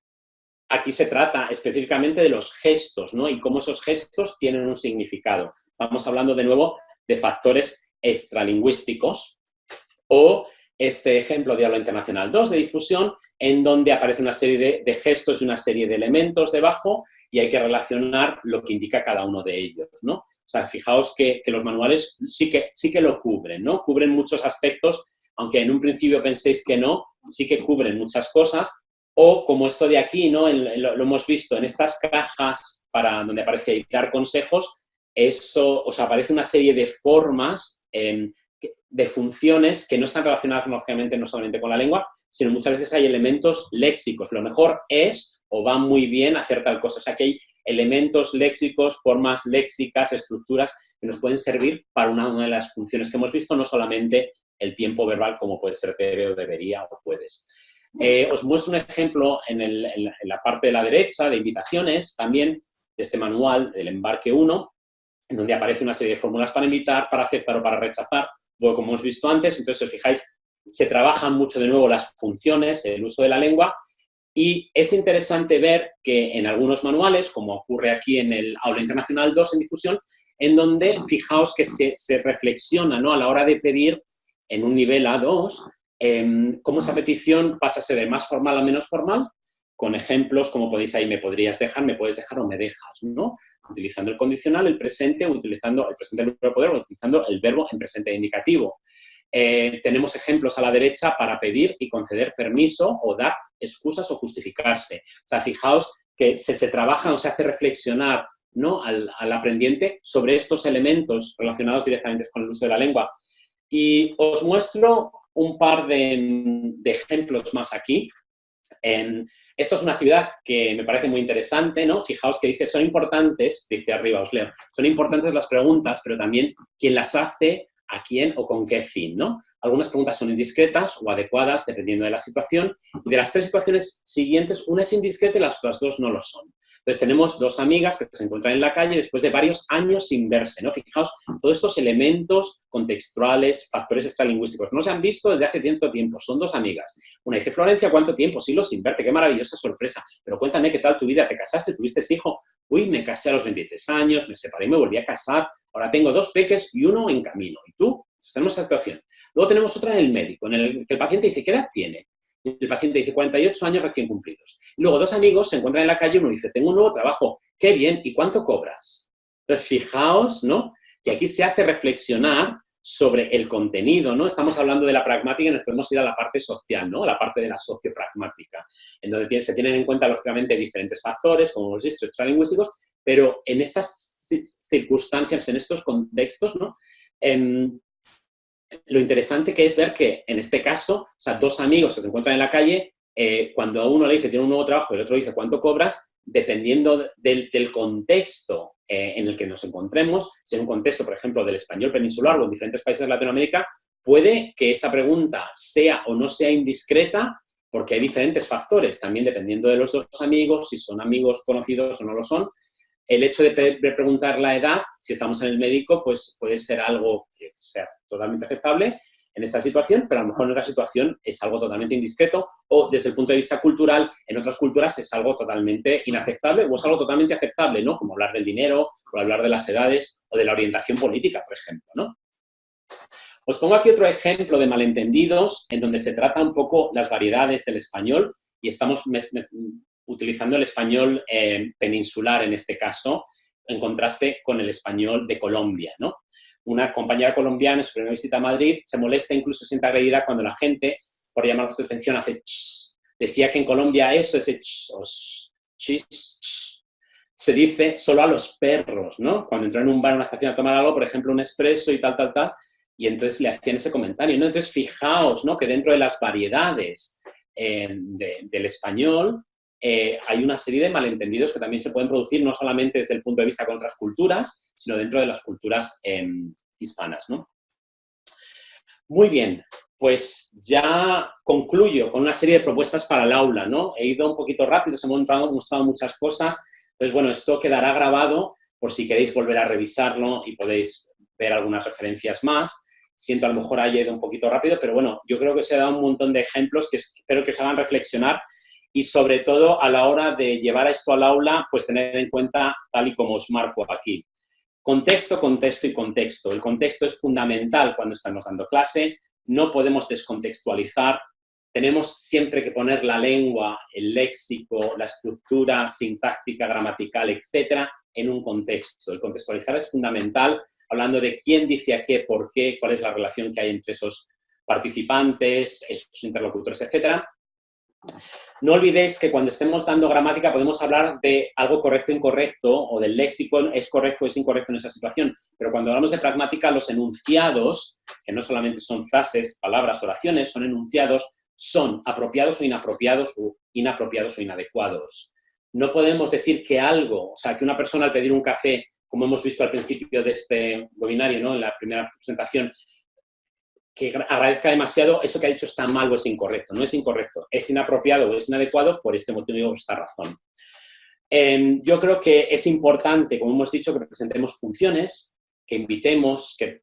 aquí se trata específicamente de los gestos, ¿no? Y cómo esos gestos tienen un significado. Estamos hablando de nuevo de factores extralingüísticos o este ejemplo de habla internacional 2 de difusión, en donde aparece una serie de, gestos y una serie de elementos debajo y hay que relacionar lo que indica cada uno de ellos, ¿no? O sea, fijaos que, los manuales sí que, sí que lo cubren, ¿no? Cubren muchos aspectos, aunque en un principio penséis que no, sí que cubren muchas cosas, o como esto de aquí, ¿no? lo, hemos visto en estas cajas para donde aparece dar consejos, eso, os aparece una serie de formas de funciones que no están relacionadas lógicamente no solamente con la lengua, sino muchas veces hay elementos léxicos. Lo mejor es o va muy bien hacer tal cosa. O sea, que hay elementos léxicos, formas léxicas, estructuras que nos pueden servir para una, de las funciones que hemos visto, no solamente el tiempo verbal como puede ser debe o debería o puedes. Eh, os muestro un ejemplo en, en, la parte de la derecha de invitaciones también de este manual del embarque 1, en donde aparece una serie de fórmulas para invitar, para aceptar o para rechazar, como hemos visto antes, entonces, si os fijáis, se trabajan mucho de nuevo las funciones, el uso de la lengua, y es interesante ver que en algunos manuales, como ocurre aquí en el Aula Internacional 2 en difusión, en donde fijaos que se, reflexiona ¿no? a la hora de pedir en un nivel A2 em, cómo esa petición pasa de más formal a menos formal, con ejemplos como podéis ahí, me podrías dejar, me puedes dejar o me dejas, ¿no? Utilizando el condicional, el presente, o utilizando el presente del poder, o utilizando el verbo en presente indicativo. Eh, tenemos ejemplos a la derecha para pedir y conceder permiso o dar excusas o justificarse. O sea, fijaos que se, se trabaja o se hace reflexionar ¿no? al, aprendiente sobre estos elementos relacionados directamente con el uso de la lengua. Y os muestro un par de, ejemplos más aquí. esto es una actividad que me parece muy interesante, ¿no? Fijaos que dice, son importantes, dice arriba, os leo, son importantes las preguntas, pero también quién las hace, a quién o con qué fin, ¿no? Algunas preguntas son indiscretas o adecuadas, dependiendo de la situación, y de las tres situaciones siguientes, una es indiscreta y las otras dos no lo son. Entonces tenemos dos amigas que se encuentran en la calle después de varios años sin verse, ¿no? Fijaos, todos estos elementos contextuales, factores extralingüísticos, no se han visto desde hace tiempo tiempo, son dos amigas. Una dice, Florencia, ¿cuánto tiempo? Siglos sin verte, qué maravillosa sorpresa, pero cuéntame qué tal tu vida, ¿te casaste, tuviste hijo? Uy, me casé a los 23 años, me separé, me volví a casar, ahora tengo dos peques y uno en camino. ¿Y tú? tenemos esa situación. Luego tenemos otra en el médico, en el que el paciente dice, ¿qué edad tiene? El paciente dice 48 años recién cumplidos. luego dos amigos se encuentran en la calle y uno dice, tengo un nuevo trabajo, qué bien, ¿y cuánto cobras? Entonces, fijaos, ¿no? Que aquí se hace reflexionar sobre el contenido, ¿no? Estamos hablando de la pragmática y nos podemos ir a la parte social, ¿no? A la parte de la sociopragmática, en donde se tienen en cuenta, lógicamente, diferentes factores, como hemos dicho, extralingüísticos, pero en estas circunstancias, en estos contextos, ¿no? Em, lo interesante que es ver que en este caso, o sea, dos amigos que se encuentran en la calle, eh, cuando uno le dice tiene un nuevo trabajo y el otro dice cuánto cobras, dependiendo del, contexto eh, en el que nos encontremos, si en un contexto, por ejemplo, del español peninsular o en diferentes países de Latinoamérica, puede que esa pregunta sea o no sea indiscreta porque hay diferentes factores, también dependiendo de los dos amigos, si son amigos conocidos o no lo son, el hecho de, preguntar la edad, si estamos en el médico, pues puede ser algo que sea totalmente aceptable en esta situación, pero a lo mejor en otra situación es algo totalmente indiscreto o desde el punto de vista cultural, en otras culturas es algo totalmente inaceptable o es algo totalmente aceptable, ¿no? Como hablar del dinero, o hablar de las edades o de la orientación política, por ejemplo, ¿no? Os pongo aquí otro ejemplo de malentendidos en donde se trata un poco las variedades del español y estamos utilizando el español eh, peninsular en este caso, en contraste con el español de Colombia, ¿no? Una compañera colombiana en su primera visita a Madrid se molesta, incluso siente agredida cuando la gente, por llamar su atención, hace ch. Decía que en Colombia eso, ese ch, o ch, se dice solo a los perros, ¿no? Cuando entró en un bar, en una estación a tomar algo, por ejemplo, un expreso y tal, tal, tal, y entonces le hacían ese comentario, ¿no? Entonces, fijaos, ¿no? Que dentro de las variedades eh, del español eh, hay una serie de malentendidos que también se pueden producir no solamente desde el punto de vista con otras culturas, sino dentro de las culturas em, hispanas. Muy bien, pues ya concluyo con una serie de propuestas para el aula. He ido un poquito rápido, se me han mostrado muchas cosas, entonces bueno, esto quedará grabado por si queréis volver a revisarlo y podéis ver algunas referencias más. Siento a lo mejor haya ido un poquito rápido, pero bueno, yo creo que os he dado un montón de ejemplos que espero que os hagan reflexionar y sobre todo a la hora de llevar esto al aula, pues tener en cuenta tal y como os marco aquí. Contexto, contexto y contexto. El contexto es fundamental cuando estamos dando clase, no podemos descontextualizar, tenemos siempre que poner la lengua, el léxico, la estructura sintáctica, gramatical, etcétera, en un contexto. El contextualizar es fundamental, hablando de quién dice a qué, por qué, cuál es la relación que hay entre esos participantes, esos interlocutores, etcétera. No olvidéis que cuando estemos dando gramática podemos hablar de algo correcto o incorrecto, o del léxico es correcto o es incorrecto en esa situación, pero cuando hablamos de pragmática, los enunciados, que no solamente son frases, palabras, oraciones, son enunciados, son apropiados o inapropiados, o inapropiados o inadecuados. No podemos decir que algo, o sea, que una persona al pedir un café, como hemos visto al principio de este webinario, ¿no? en la primera presentación, que agradezca demasiado, eso que ha dicho está mal o es incorrecto. No es incorrecto, es inapropiado o es inadecuado por este motivo o esta razón. Em, yo creo que es importante, como hemos dicho, que representemos funciones, que invitemos, que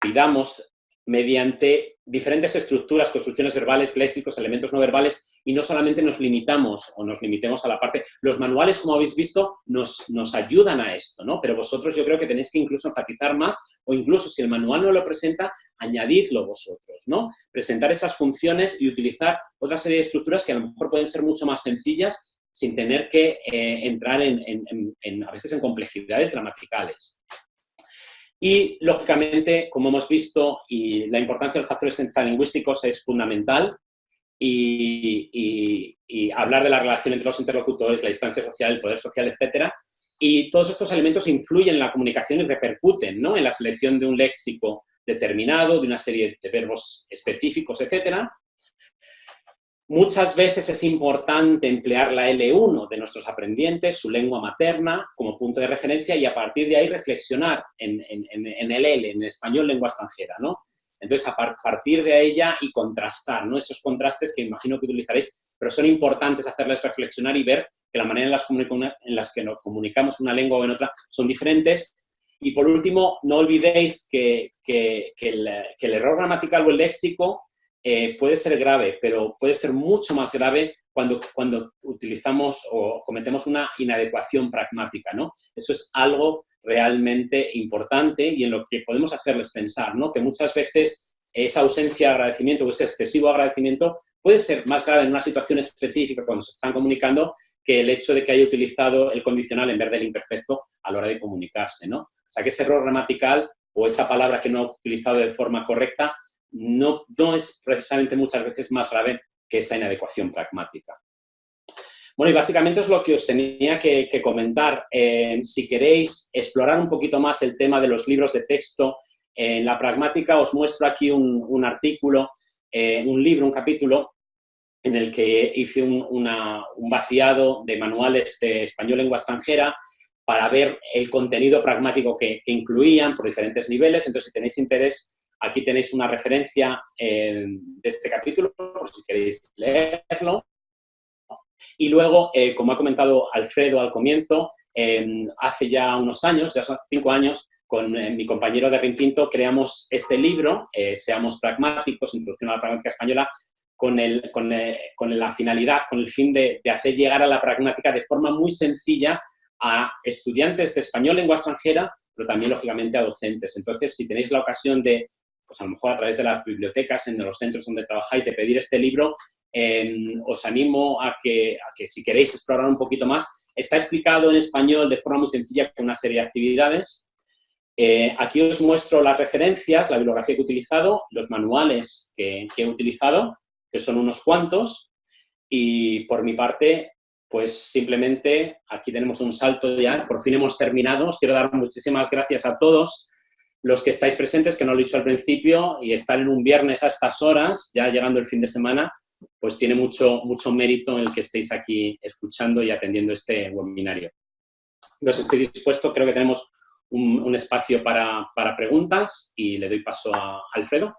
pidamos mediante diferentes estructuras, construcciones verbales, léxicos, elementos no verbales, y no solamente nos limitamos o nos limitemos a la parte... Los manuales, como habéis visto, nos, nos ayudan a esto, ¿no? Pero vosotros yo creo que tenéis que incluso enfatizar más o incluso si el manual no lo presenta, añadidlo vosotros, ¿no? Presentar esas funciones y utilizar otra serie de estructuras que a lo mejor pueden ser mucho más sencillas sin tener que eh, entrar en, a veces en complejidades gramaticales. Y, lógicamente, como hemos visto, y la importancia de los factores lingüísticos es fundamental, y, hablar de la relación entre los interlocutores, la distancia social, el poder social, etcétera, y todos estos elementos influyen en la comunicación y repercuten ¿no? en la selección de un léxico determinado, de una serie de verbos específicos, etcétera, Muchas veces es importante emplear la L1 de nuestros aprendientes, su lengua materna, como punto de referencia y a partir de ahí reflexionar en, el L, en español lengua extranjera, ¿no? Entonces, a partir de ella y contrastar, ¿no? Esos contrastes que imagino que utilizaréis, pero son importantes hacerles reflexionar y ver que la manera en las, en las que nos comunicamos una lengua o en otra son diferentes. Y por último, no olvidéis que, el, que el error gramatical o el léxico eh, puede ser grave, pero puede ser mucho más grave cuando, cuando utilizamos o cometemos una inadecuación pragmática, ¿no? Eso es algo realmente importante y en lo que podemos hacerles pensar, ¿no? Que muchas veces esa ausencia de agradecimiento o ese excesivo agradecimiento puede ser más grave en una situación específica cuando se están comunicando que el hecho de que haya utilizado el condicional en vez del imperfecto a la hora de comunicarse, ¿no? O sea, que ese error gramatical o esa palabra que no ha utilizado de forma correcta no, no es precisamente muchas veces más grave que esa inadecuación pragmática. Bueno, y básicamente es lo que os tenía que, comentar. Eh, si queréis explorar un poquito más el tema de los libros de texto, en la pragmática os muestro aquí un, artículo, eh, un libro, un capítulo, en el que hice un, vaciado de manuales de español lengua extranjera para ver el contenido pragmático que, que incluían por diferentes niveles. Entonces, si tenéis interés, Aquí tenéis una referencia eh, de este capítulo, por si queréis leerlo. Y luego, eh, como ha comentado Alfredo al comienzo, em, hace ya unos años, ya son cinco años, con eh, mi compañero de Rimpinto creamos este libro, Seamos Pragmáticos, Introducción a la Pragmática Española, con, el, con, la finalidad, con el fin de, de, hacer llegar a la pragmática de forma muy sencilla a estudiantes de español lengua extranjera, pero también, lógicamente, a docentes. Entonces, si tenéis la ocasión de, pues a lo mejor a través de las bibliotecas, en los centros donde trabajáis, de pedir este libro, em, os animo a que, que si queréis explorar un poquito más, está explicado en español de forma muy sencilla con una serie de actividades. Eh, aquí os muestro las referencias, la bibliografía que he utilizado, los manuales que, que he utilizado, que son unos cuantos, y por mi parte, pues simplemente aquí tenemos un salto ya, por fin hemos terminado. Os quiero dar muchísimas gracias a todos los que estáis presentes, que no lo he dicho al principio, y estar en un viernes a estas horas, ya llegando el fin de semana, pues tiene mucho, mucho mérito el que estéis aquí escuchando y atendiendo este webinario. Entonces estoy dispuesto, creo que tenemos un, espacio para, preguntas y le doy paso a Alfredo.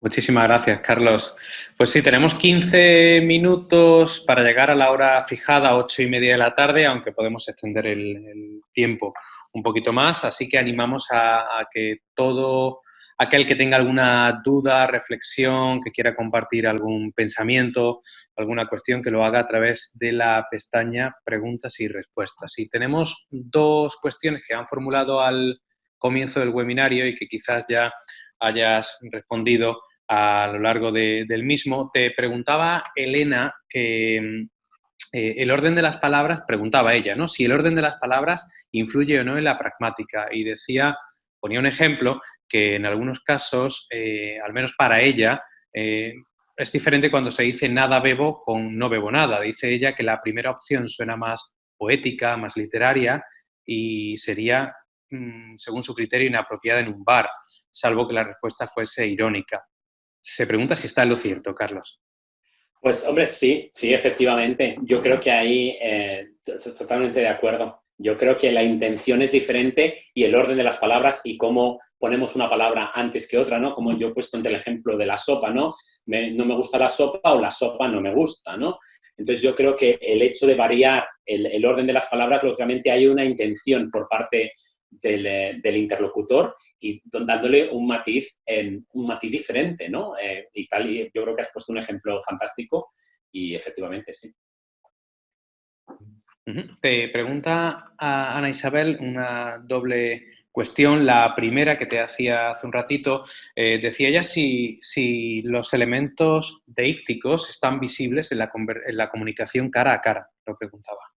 Muchísimas gracias, Carlos. Pues sí, tenemos 15 minutos para llegar a la hora fijada, 8 y media de la tarde, aunque podemos extender el tiempo un poquito más, así que animamos a, que todo aquel que tenga alguna duda, reflexión, que quiera compartir algún pensamiento, alguna cuestión, que lo haga a través de la pestaña preguntas y respuestas. Y tenemos dos cuestiones que han formulado al comienzo del webinario y que quizás ya hayas respondido a lo largo del mismo. Te preguntaba Elena que eh, el orden de las palabras, preguntaba ella, ¿no? Si el orden de las palabras influye o no en la pragmática. Y decía, ponía un ejemplo, que en algunos casos, eh, al menos para ella, eh, es diferente cuando se dice nada bebo con no bebo nada. Dice ella que la primera opción suena más poética, más literaria y sería, mm, según su criterio, inapropiada en un bar, salvo que la respuesta fuese irónica. Se pregunta si está en lo cierto, Carlos. Pues hombre, sí, sí, efectivamente. Yo creo que ahí eh, totalmente de acuerdo. Yo creo que la intención es diferente y el orden de las palabras y cómo ponemos una palabra antes que otra, ¿no? Como yo he puesto en el ejemplo de la sopa, ¿no? no me gusta la sopa o la sopa no me gusta, ¿no? Entonces yo creo que el hecho de variar el, el orden de las palabras, lógicamente hay una intención por parte eh, del, interlocutor y dándole un matiz, un matiz diferente, ¿no? Eh, y tal, y yo creo que has puesto un ejemplo fantástico y efectivamente sí. Te pregunta a Ana Isabel una doble cuestión. La primera que te hacía hace un ratito, eh, decía ella si, si, los elementos deícticos están visibles en la, en la comunicación cara a cara, lo preguntaba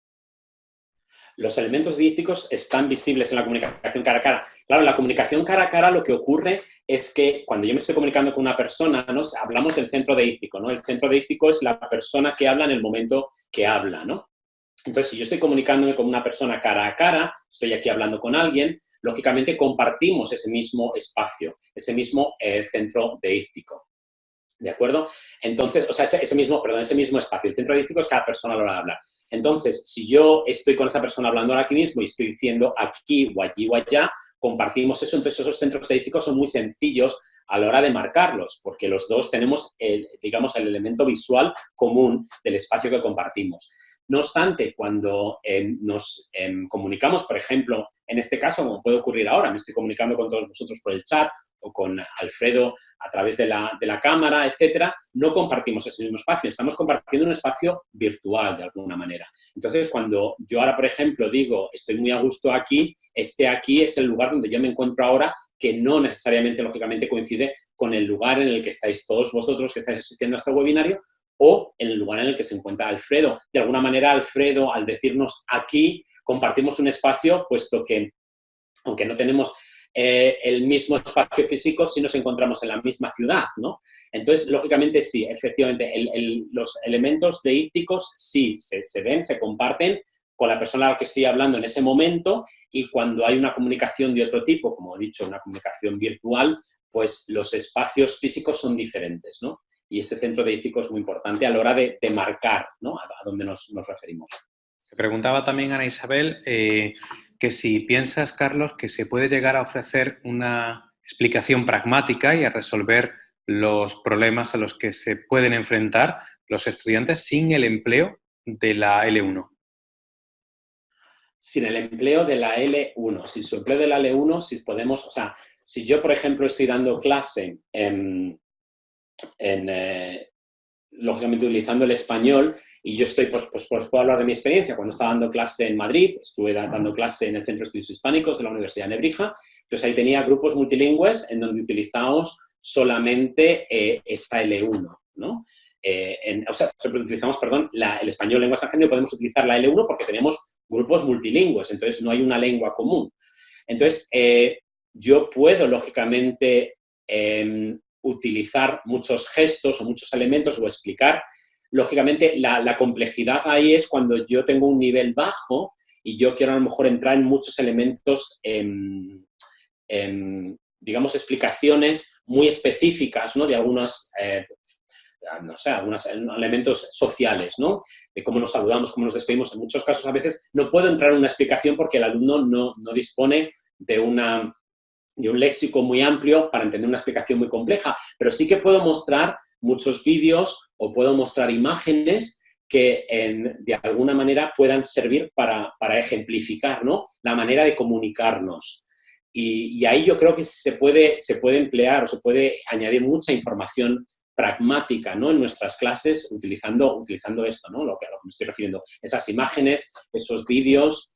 los elementos dípticos están visibles en la comunicación cara a cara. Claro, en la comunicación cara a cara lo que ocurre es que cuando yo me estoy comunicando con una persona, ¿no? hablamos del centro deíctico, ¿no? El centro deíctico es la persona que habla en el momento que habla, ¿no? Entonces, si yo estoy comunicándome con una persona cara a cara, estoy aquí hablando con alguien, lógicamente compartimos ese mismo espacio, ese mismo eh, centro deíctico. ¿De acuerdo? Entonces, o sea, ese, mismo, perdón, ese mismo espacio, el centro dístico es cada persona a la hora de hablar. Entonces, si yo estoy con esa persona hablando ahora aquí mismo y estoy diciendo aquí o allí o allá, compartimos eso, entonces esos centros estadísticos son muy sencillos a la hora de marcarlos, porque los dos tenemos, el, digamos, el elemento visual común del espacio que compartimos. No obstante, cuando em, nos em, comunicamos, por ejemplo, en este caso, como puede ocurrir ahora, me estoy comunicando con todos vosotros por el chat o con Alfredo a través de la, de la cámara, etcétera, no compartimos ese mismo espacio, estamos compartiendo un espacio virtual de alguna manera. Entonces, cuando yo ahora, por ejemplo, digo, estoy muy a gusto aquí, este aquí es el lugar donde yo me encuentro ahora, que no necesariamente, lógicamente, coincide con el lugar en el que estáis todos vosotros que estáis asistiendo a este webinario, o en el lugar en el que se encuentra Alfredo. De alguna manera, Alfredo, al decirnos aquí, compartimos un espacio, puesto que, aunque no tenemos eh, el mismo espacio físico si nos encontramos en la misma ciudad, ¿no? Entonces, lógicamente, sí, efectivamente, los elementos deícticos sí se, se, ven, se comparten con la persona a la que estoy hablando en ese momento y cuando hay una comunicación de otro tipo, como he dicho, una comunicación virtual, pues los espacios físicos son diferentes, ¿no? Y ese centro de ético es muy importante a la hora de, marcar ¿no? a, dónde nos, referimos. Te preguntaba también Ana Isabel eh, que si piensas, Carlos, que se puede llegar a ofrecer una explicación pragmática y a resolver los problemas a los que se pueden enfrentar los estudiantes sin el empleo de la L1. Sin el empleo de la L1. Sin su empleo de la L1, si podemos, o sea, si yo, por ejemplo, estoy dando clase en, en, eh, lógicamente utilizando el español y yo estoy, pues, pues, pues, puedo hablar de mi experiencia. Cuando estaba dando clase en Madrid, estuve dando clase en el Centro de Estudios Hispánicos de la Universidad de Nebrija, entonces ahí tenía grupos multilingües en donde utilizamos solamente eh, esta L1, ¿no? Eh, o sea, utilizamos, perdón, el español lengua extranjera y podemos utilizar la L1 porque tenemos grupos multilingües, entonces no hay una lengua común. Entonces, yo puedo, lógicamente, em, utilizar muchos gestos o muchos elementos o explicar. Lógicamente, la, complejidad ahí es cuando yo tengo un nivel bajo y yo quiero a lo mejor entrar en muchos elementos, en, digamos, explicaciones muy específicas ¿no? de algunos, eh, no sé, algunos elementos sociales, ¿no? de cómo nos saludamos, cómo nos despedimos. En muchos casos, a veces, no puedo entrar en una explicación porque el alumno no, no dispone de una y un léxico muy amplio para entender una explicación muy compleja, pero sí que puedo mostrar muchos vídeos o puedo mostrar imágenes que de alguna manera puedan servir para, ejemplificar ¿no? la manera de comunicarnos. Y, ahí yo creo que se puede, se puede emplear o se puede añadir mucha información pragmática ¿no? en nuestras clases utilizando, utilizando esto, ¿no? lo, que, lo que me estoy refiriendo. Esas imágenes, esos vídeos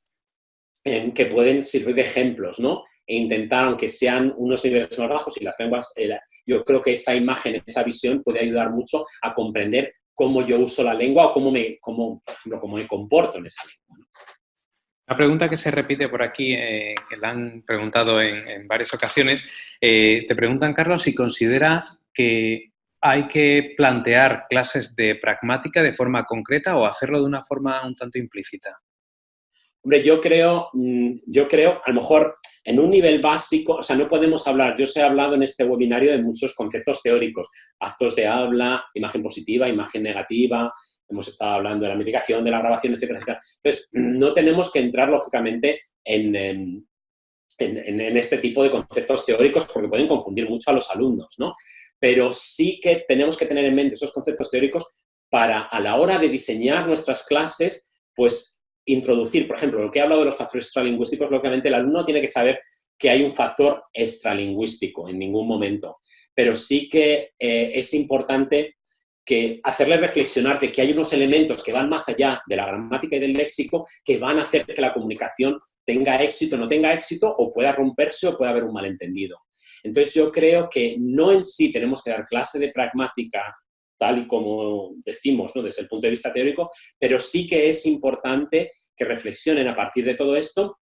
eh, que pueden servir de ejemplos, ¿no? E intentar, aunque sean unos niveles más bajos y las lenguas, eh, yo creo que esa imagen, esa visión puede ayudar mucho a comprender cómo yo uso la lengua o cómo me, cómo, por ejemplo, cómo me comporto en esa lengua. Una pregunta que se repite por aquí, eh, que la han preguntado en, varias ocasiones, eh, te preguntan, Carlos, si consideras que hay que plantear clases de pragmática de forma concreta o hacerlo de una forma un tanto implícita. Hombre, yo creo, mm, yo creo, a lo mejor en un nivel básico, o sea, no podemos hablar, yo os he hablado en este webinario de muchos conceptos teóricos, actos de habla, imagen positiva, imagen negativa, hemos estado hablando de la mitigación, de la grabación, etcétera, etcétera. Entonces, no tenemos que entrar, lógicamente, en, en, en, este tipo de conceptos teóricos porque pueden confundir mucho a los alumnos, ¿no? Pero sí que tenemos que tener en mente esos conceptos teóricos para, a la hora de diseñar nuestras clases, pues introducir, por ejemplo, lo que he hablado de los factores extralingüísticos, lógicamente el alumno tiene que saber que hay un factor extralingüístico en ningún momento, pero sí que eh, es importante que hacerle reflexionar de que hay unos elementos que van más allá de la gramática y del léxico que van a hacer que la comunicación tenga éxito no tenga éxito, o pueda romperse o pueda haber un malentendido. Entonces yo creo que no en sí tenemos que dar clase de pragmática tal y como decimos ¿no? desde el punto de vista teórico, pero sí que es importante que reflexionen a partir de todo esto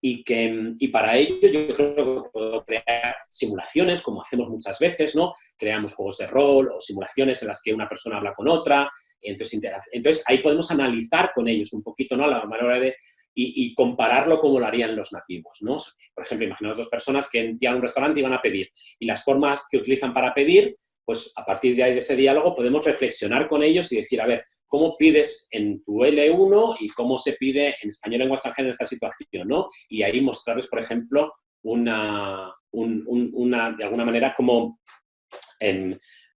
y, que, y para ello yo creo que puedo crear simulaciones, como hacemos muchas veces, ¿no? Creamos juegos de rol o simulaciones en las que una persona habla con otra, entonces, entonces ahí podemos analizar con ellos un poquito, ¿no? A la manera de... Y, compararlo como lo harían los nativos, ¿no? Por ejemplo, imaginaos dos personas que entran a un restaurante y van a pedir, y las formas que utilizan para pedir pues a partir de ahí, de ese diálogo, podemos reflexionar con ellos y decir, a ver, ¿cómo pides en tu L1 y cómo se pide en español lengua extranjera en esta situación? ¿no? Y ahí mostrarles, por ejemplo, una, una de alguna manera, cómo,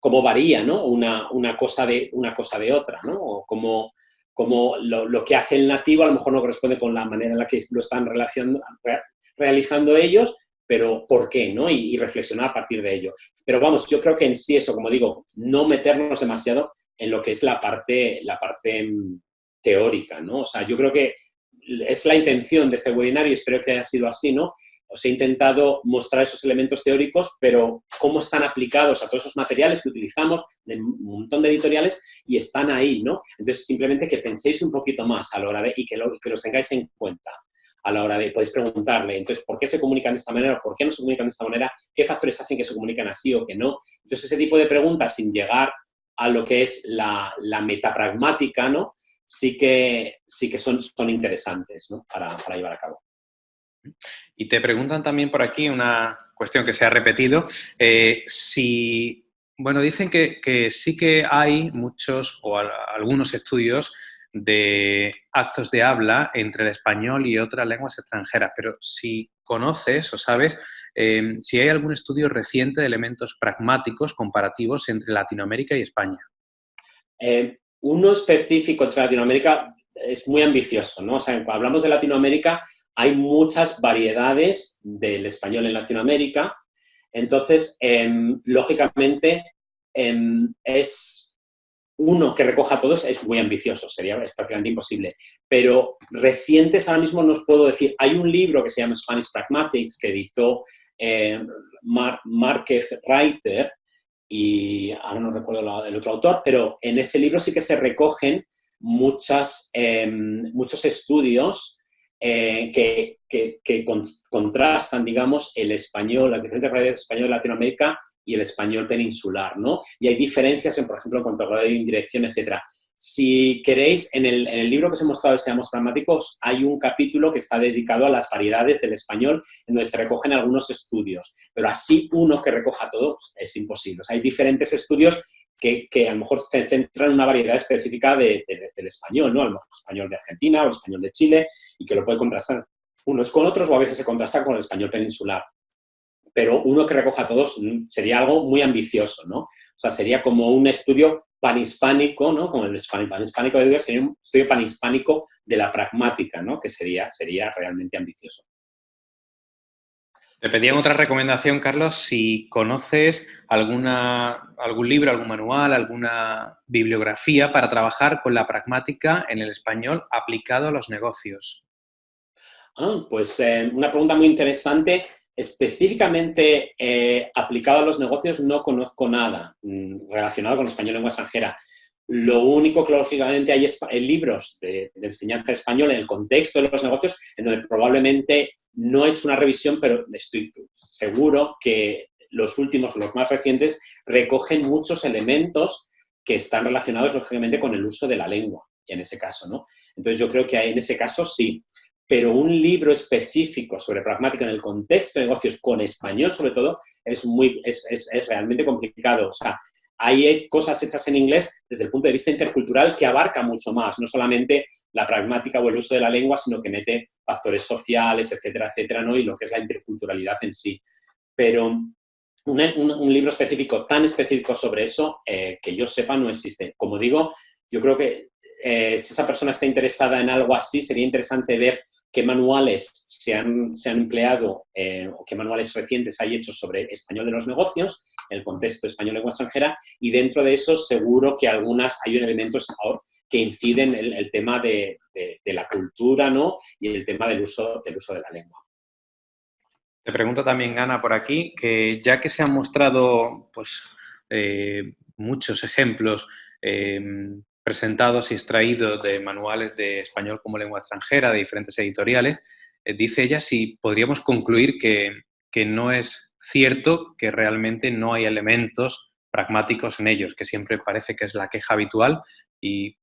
cómo varía ¿no? una, una, cosa de, una cosa de otra, ¿no? O cómo, cómo lo, lo, que hace el nativo a lo mejor no corresponde con la manera en la que lo están realizando ellos, pero ¿por qué? ¿no? Y, reflexionar a partir de ello. Pero vamos, yo creo que en sí eso, como digo, no meternos demasiado en lo que es la parte, la parte mm, teórica, ¿no? O sea, yo creo que es la intención de este webinar y espero que haya sido así, ¿no? Os he intentado mostrar esos elementos teóricos, pero cómo están aplicados a todos esos materiales que utilizamos, de un montón de editoriales, y están ahí, ¿no? Entonces, simplemente que penséis un poquito más a la hora de, y que, que los tengáis en cuenta a la hora de, podéis preguntarle, entonces, ¿por qué se comunican de esta manera? ¿Por qué no se comunican de esta manera? ¿Qué factores hacen que se comunican así o que no? Entonces, ese tipo de preguntas, sin llegar a lo que es la, la metapragmática, ¿no? Sí que, sí que son, son interesantes ¿no? para, para llevar a cabo. Y te preguntan también por aquí una cuestión que se ha repetido, eh, si, bueno, dicen que, que, sí que hay muchos o algunos estudios de actos de habla entre el español y otras lenguas extranjeras, pero si conoces o sabes em, si hay algún estudio reciente de elementos pragmáticos comparativos entre Latinoamérica y España. Eh, uno específico entre Latinoamérica es muy ambicioso, ¿no? O sea, cuando hablamos de Latinoamérica hay muchas variedades del español en Latinoamérica, entonces, em, lógicamente, em, es uno que recoja todos es muy ambicioso, sería prácticamente imposible. Pero recientes ahora mismo nos puedo decir, hay un libro que se llama Spanish Pragmatics que editó eh, Márquez Reiter, y ahora no recuerdo el otro autor, pero en ese libro sí que se recogen muchas, em, muchos estudios eh, que, que, contrastan, digamos, el español, las diferentes variedades de español de Latinoamérica y el español peninsular, ¿no? Y hay diferencias, en, por ejemplo, en cuanto a grado de indirección, etcétera. Si queréis, en el, libro que os he mostrado Seamos Pragmáticos, hay un capítulo que está dedicado a las variedades del español, en donde se recogen algunos estudios, pero así uno que recoja todo es imposible. Hay diferentes estudios que, que, a lo mejor se centran en una variedad específica de, del español, ¿no? A lo mejor el español de Argentina o el español de Chile, y que lo puede contrastar unos con otros o a veces se contrasta con el español peninsular pero uno que recoja a todos mm, sería algo muy ambicioso, ¿no? O sea, sería como un estudio panhispánico, ¿no? Como el panhispánico de sería un estudio panhispánico de la pragmática, ¿no? Que sería, sería realmente ambicioso. Te pedían otra recomendación, Carlos, si conoces alguna, algún libro, algún manual, alguna bibliografía para trabajar con la pragmática en el español aplicado a los negocios. Ah, pues eh, una pregunta muy interesante Específicamente eh, aplicado a los negocios no conozco nada mm, relacionado con español lengua extranjera. Lo único que lógicamente hay es libros de, enseñanza español en el contexto de los negocios, en donde probablemente no he hecho una revisión, pero estoy seguro que los últimos, los más recientes, recogen muchos elementos que están relacionados lógicamente con el uso de la lengua, en ese caso, ¿no? Entonces yo creo que en ese caso sí pero un libro específico sobre pragmática en el contexto de negocios, con español sobre todo, es, muy, es, es, realmente complicado. O sea, hay cosas hechas en inglés desde el punto de vista intercultural que abarca mucho más, no solamente la pragmática o el uso de la lengua, sino que mete factores sociales, etcétera, etcétera, ¿no? y lo que es la interculturalidad en sí. Pero un, libro específico, tan específico sobre eso, eh, que yo sepa, no existe. Como digo, yo creo que eh, si esa persona está interesada en algo así, sería interesante ver qué manuales se han, se han empleado eh, o qué manuales recientes hay hechos sobre español de los negocios, el contexto español lengua extranjera, y dentro de eso seguro que algunas hay elementos que inciden el, el tema de, la cultura ¿no? y el tema del uso, del uso de la lengua. Te pregunto también, Ana, por aquí, que ya que se han mostrado pues, eh, muchos ejemplos em, presentados y extraídos de manuales de español como lengua extranjera de diferentes editoriales, eh, dice ella si podríamos concluir que, que no es cierto que realmente no hay elementos pragmáticos en ellos, que siempre parece que es la queja habitual y,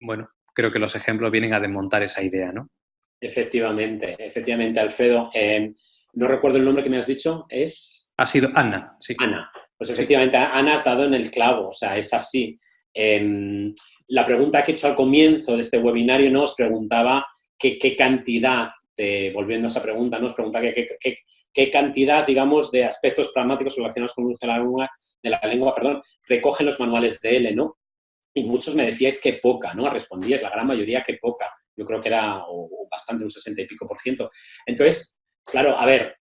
bueno, creo que los ejemplos vienen a desmontar esa idea, ¿no? Efectivamente, efectivamente, Alfredo. Em, no recuerdo el nombre que me has dicho, es... Ha sido Ana, sí. Ana. Pues efectivamente, Ana has dado en el clavo, o sea, es así. Em, la pregunta que he hecho al comienzo de este webinario nos preguntaba qué cantidad, volviendo a esa pregunta, nos pregunta qué cantidad, digamos, de aspectos pragmáticos relacionados con el uso de la lengua, de perdón, recogen los manuales de L, ¿no? Y muchos me decíais que poca, ¿no? Respondíais, la gran mayoría que poca. Yo creo que era bastante, un 60 y pico por ciento. Entonces, Claro, a ver,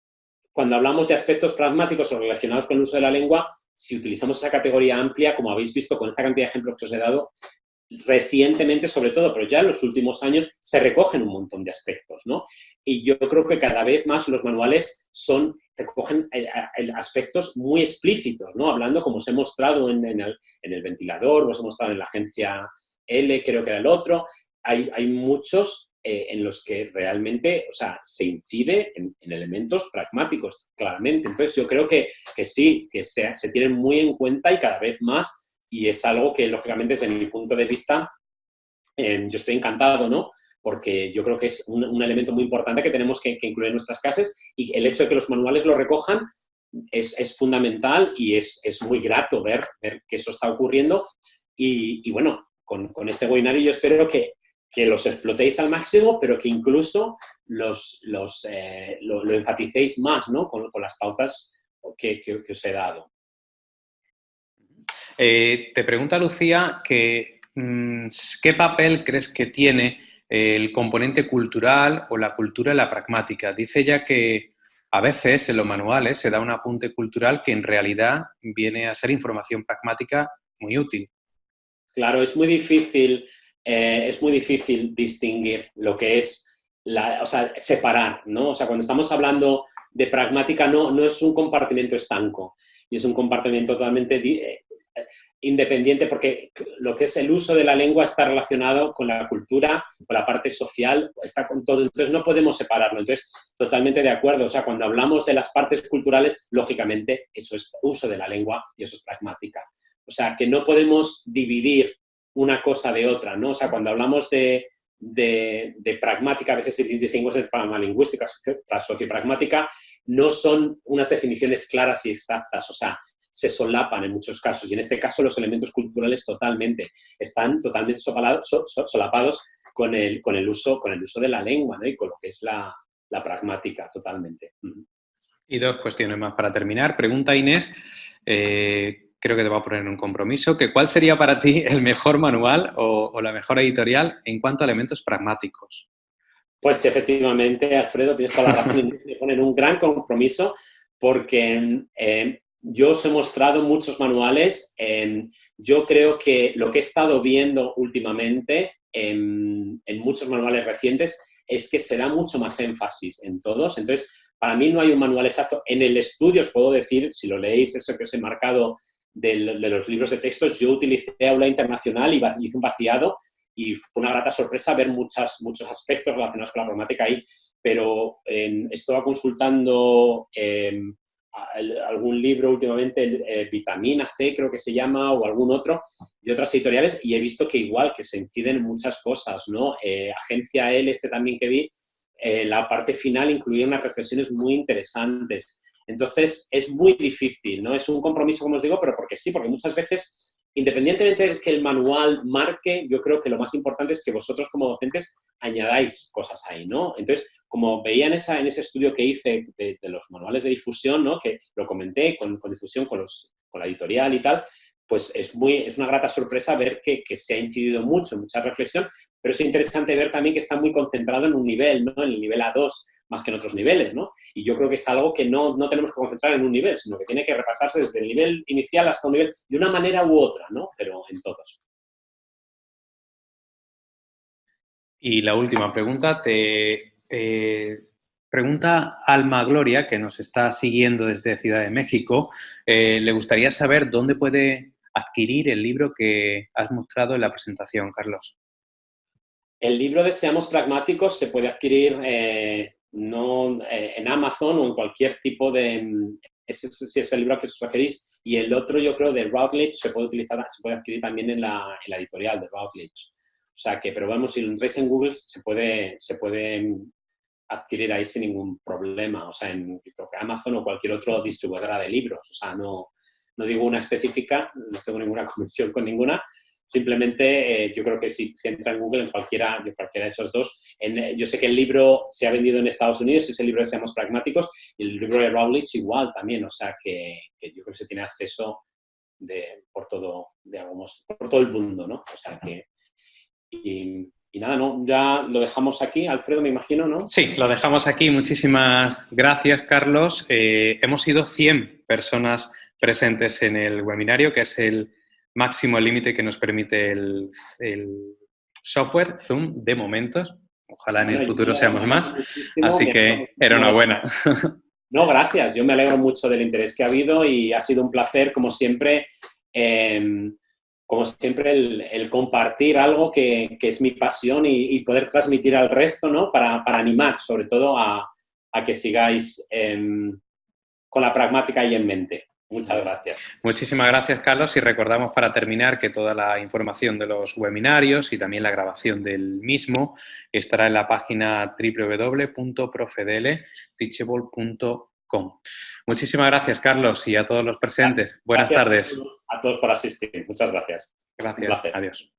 cuando hablamos de aspectos pragmáticos o relacionados con el uso de la lengua, si utilizamos esa categoría amplia, como habéis visto con esta cantidad de ejemplos que os he dado, recientemente sobre todo, pero ya en los últimos años, se recogen un montón de aspectos, ¿no? Y yo creo que cada vez más los manuales son, recogen eh, aspectos muy explícitos, ¿no? Hablando como os he mostrado en, el, ventilador, os he mostrado en la agencia L, creo que era el otro, hay, hay muchos eh, en los que realmente, o sea, se incide en, elementos pragmáticos, claramente. Entonces, yo creo que, que sí, que se, se, tienen muy en cuenta y cada vez más, y es algo que, lógicamente, desde mi punto de vista, eh, yo estoy encantado, ¿no? Porque yo creo que es un, elemento muy importante que tenemos que, incluir en nuestras clases y el hecho de que los manuales lo recojan es, es fundamental y es, es, muy grato ver, ver que eso está ocurriendo. Y, bueno, con, con, este webinario yo espero que, que los explotéis al máximo, pero que incluso los, los, eh, lo, enfaticéis más ¿no? con, las pautas que, que, os he dado. Eh, te pregunta Lucía que, mm, qué papel crees que tiene el componente cultural o la cultura en la pragmática. Dice ella que a veces en los manuales se da un apunte cultural que en realidad viene a ser información pragmática muy útil. Claro, es muy difícil eh, es muy difícil distinguir lo que es, la, o sea, separar, ¿no? O sea, cuando estamos hablando de pragmática no, no es un compartimento estanco y es un compartimento totalmente eh, independiente porque lo que es el uso de la lengua está relacionado con la cultura, con la parte social, está con todo, entonces no podemos separarlo, entonces totalmente de acuerdo, o sea, cuando hablamos de las partes culturales, lógicamente eso es uso de la lengua y eso es pragmática. O sea, que no podemos dividir una cosa de otra, ¿no? O sea, cuando hablamos de, de, pragmática, a veces se distingue entre pragmalingüística, sociopragmática, no son unas definiciones claras y exactas, o sea, se solapan en muchos casos, y en este caso los elementos culturales totalmente, están totalmente solapados con el, con el, uso, con el uso de la lengua, ¿no? Y con lo que es la, la pragmática, totalmente. Y dos cuestiones más para terminar. Pregunta Inés, eh, creo que te va a poner un compromiso, que cuál sería para ti el mejor manual o, la mejor editorial en cuanto a elementos pragmáticos. Pues efectivamente, Alfredo, tienes toda la razón, [laughs] me ponen un gran compromiso porque eh, yo os he mostrado muchos manuales. yo creo que lo que he estado viendo últimamente en, en, muchos manuales recientes es que se da mucho más énfasis en todos. Entonces, para mí no hay un manual exacto. En el estudio os puedo decir, si lo leéis, eso que os he marcado de, los libros de textos, yo utilicé Aula Internacional y hice un vaciado y fue una grata sorpresa ver muchas, muchos aspectos relacionados con la problemática ahí, pero estaba consultando em, algún libro últimamente, eh, Vitamina C creo que se llama, o algún otro, de otras editoriales, y he visto que igual, que se inciden en muchas cosas, ¿no? Eh, Agencia L, este también que vi, eh, la parte final incluía unas reflexiones muy interesantes. Entonces, es muy difícil, ¿no? Es un compromiso, como os digo, pero porque sí, porque muchas veces, independientemente de que el manual marque, yo creo que lo más importante es que vosotros como docentes añadáis cosas ahí, ¿no? Entonces, como veía en, esa, en ese estudio que hice de, los manuales de difusión, ¿no? Que lo comenté con, difusión con, los, con la editorial y tal, pues es, muy, es una grata sorpresa ver que, se ha incidido mucho, mucha reflexión, pero es interesante ver también que está muy concentrado en un nivel, ¿no? En el nivel A2, más que en otros niveles, ¿no? Y yo creo que es algo que no, no tenemos que concentrar en un nivel, sino que tiene que repasarse desde el nivel inicial hasta un nivel, de una manera u otra, ¿no? Pero en todos. Y la última pregunta, te eh, pregunta Alma Gloria, que nos está siguiendo desde Ciudad de México, eh, le gustaría saber dónde puede adquirir el libro que has mostrado en la presentación, Carlos. El libro de Seamos Pragmáticos se puede adquirir eh, no, en Amazon o en cualquier tipo de... Ese, es el libro a que os referís. Y el otro, yo creo, de Routledge, se puede, utilizar, se puede adquirir también en la, en la editorial de Routledge. O sea que, pero vamos, si lo entráis en Google, se puede, se puede adquirir ahí sin ningún problema. O sea, en Amazon o cualquier otro distribuidora de libros. O sea, no, no digo una específica, no tengo ninguna [laughs] conexión con ninguna. Simplemente eh, yo creo que si se entra en Google, en cualquiera, cualquiera de esos dos, en, yo sé que el libro se ha vendido en Estados Unidos, es el libro de Seamos Pragmáticos, y el libro de Rowledge igual también, o sea que, que yo creo que se tiene acceso de, por, todo, digamos, por todo el mundo, ¿no? O sea que y, nada, ¿no? Ya lo dejamos aquí. Alfredo, me imagino, ¿no? Sí, lo dejamos aquí. Muchísimas gracias, Carlos. Eh, hemos sido 100 personas presentes en el webinario, que es el máximo límite que nos permite el, software Zoom de momentos. Ojalá en el futuro seamos más. Así que enhorabuena. [laughs] No, gracias. Yo me alegro mucho del interés que ha habido y ha sido un placer, como siempre, eh, como siempre, el, compartir algo que, es mi pasión y, poder transmitir al resto, ¿no? Para, animar, sobre todo, a, que sigáis em, con la pragmática ahí en mente. Muchas gracias. Muchísimas gracias, Carlos. Y recordamos para terminar que toda la información de los webinarios y también la grabación del mismo estará en la página www.profedeleteachable.com Muchísimas gracias, Carlos, y a todos los presentes. Buenas tardes. A todos, por asistir. Muchas gracias. Gracias. Adiós.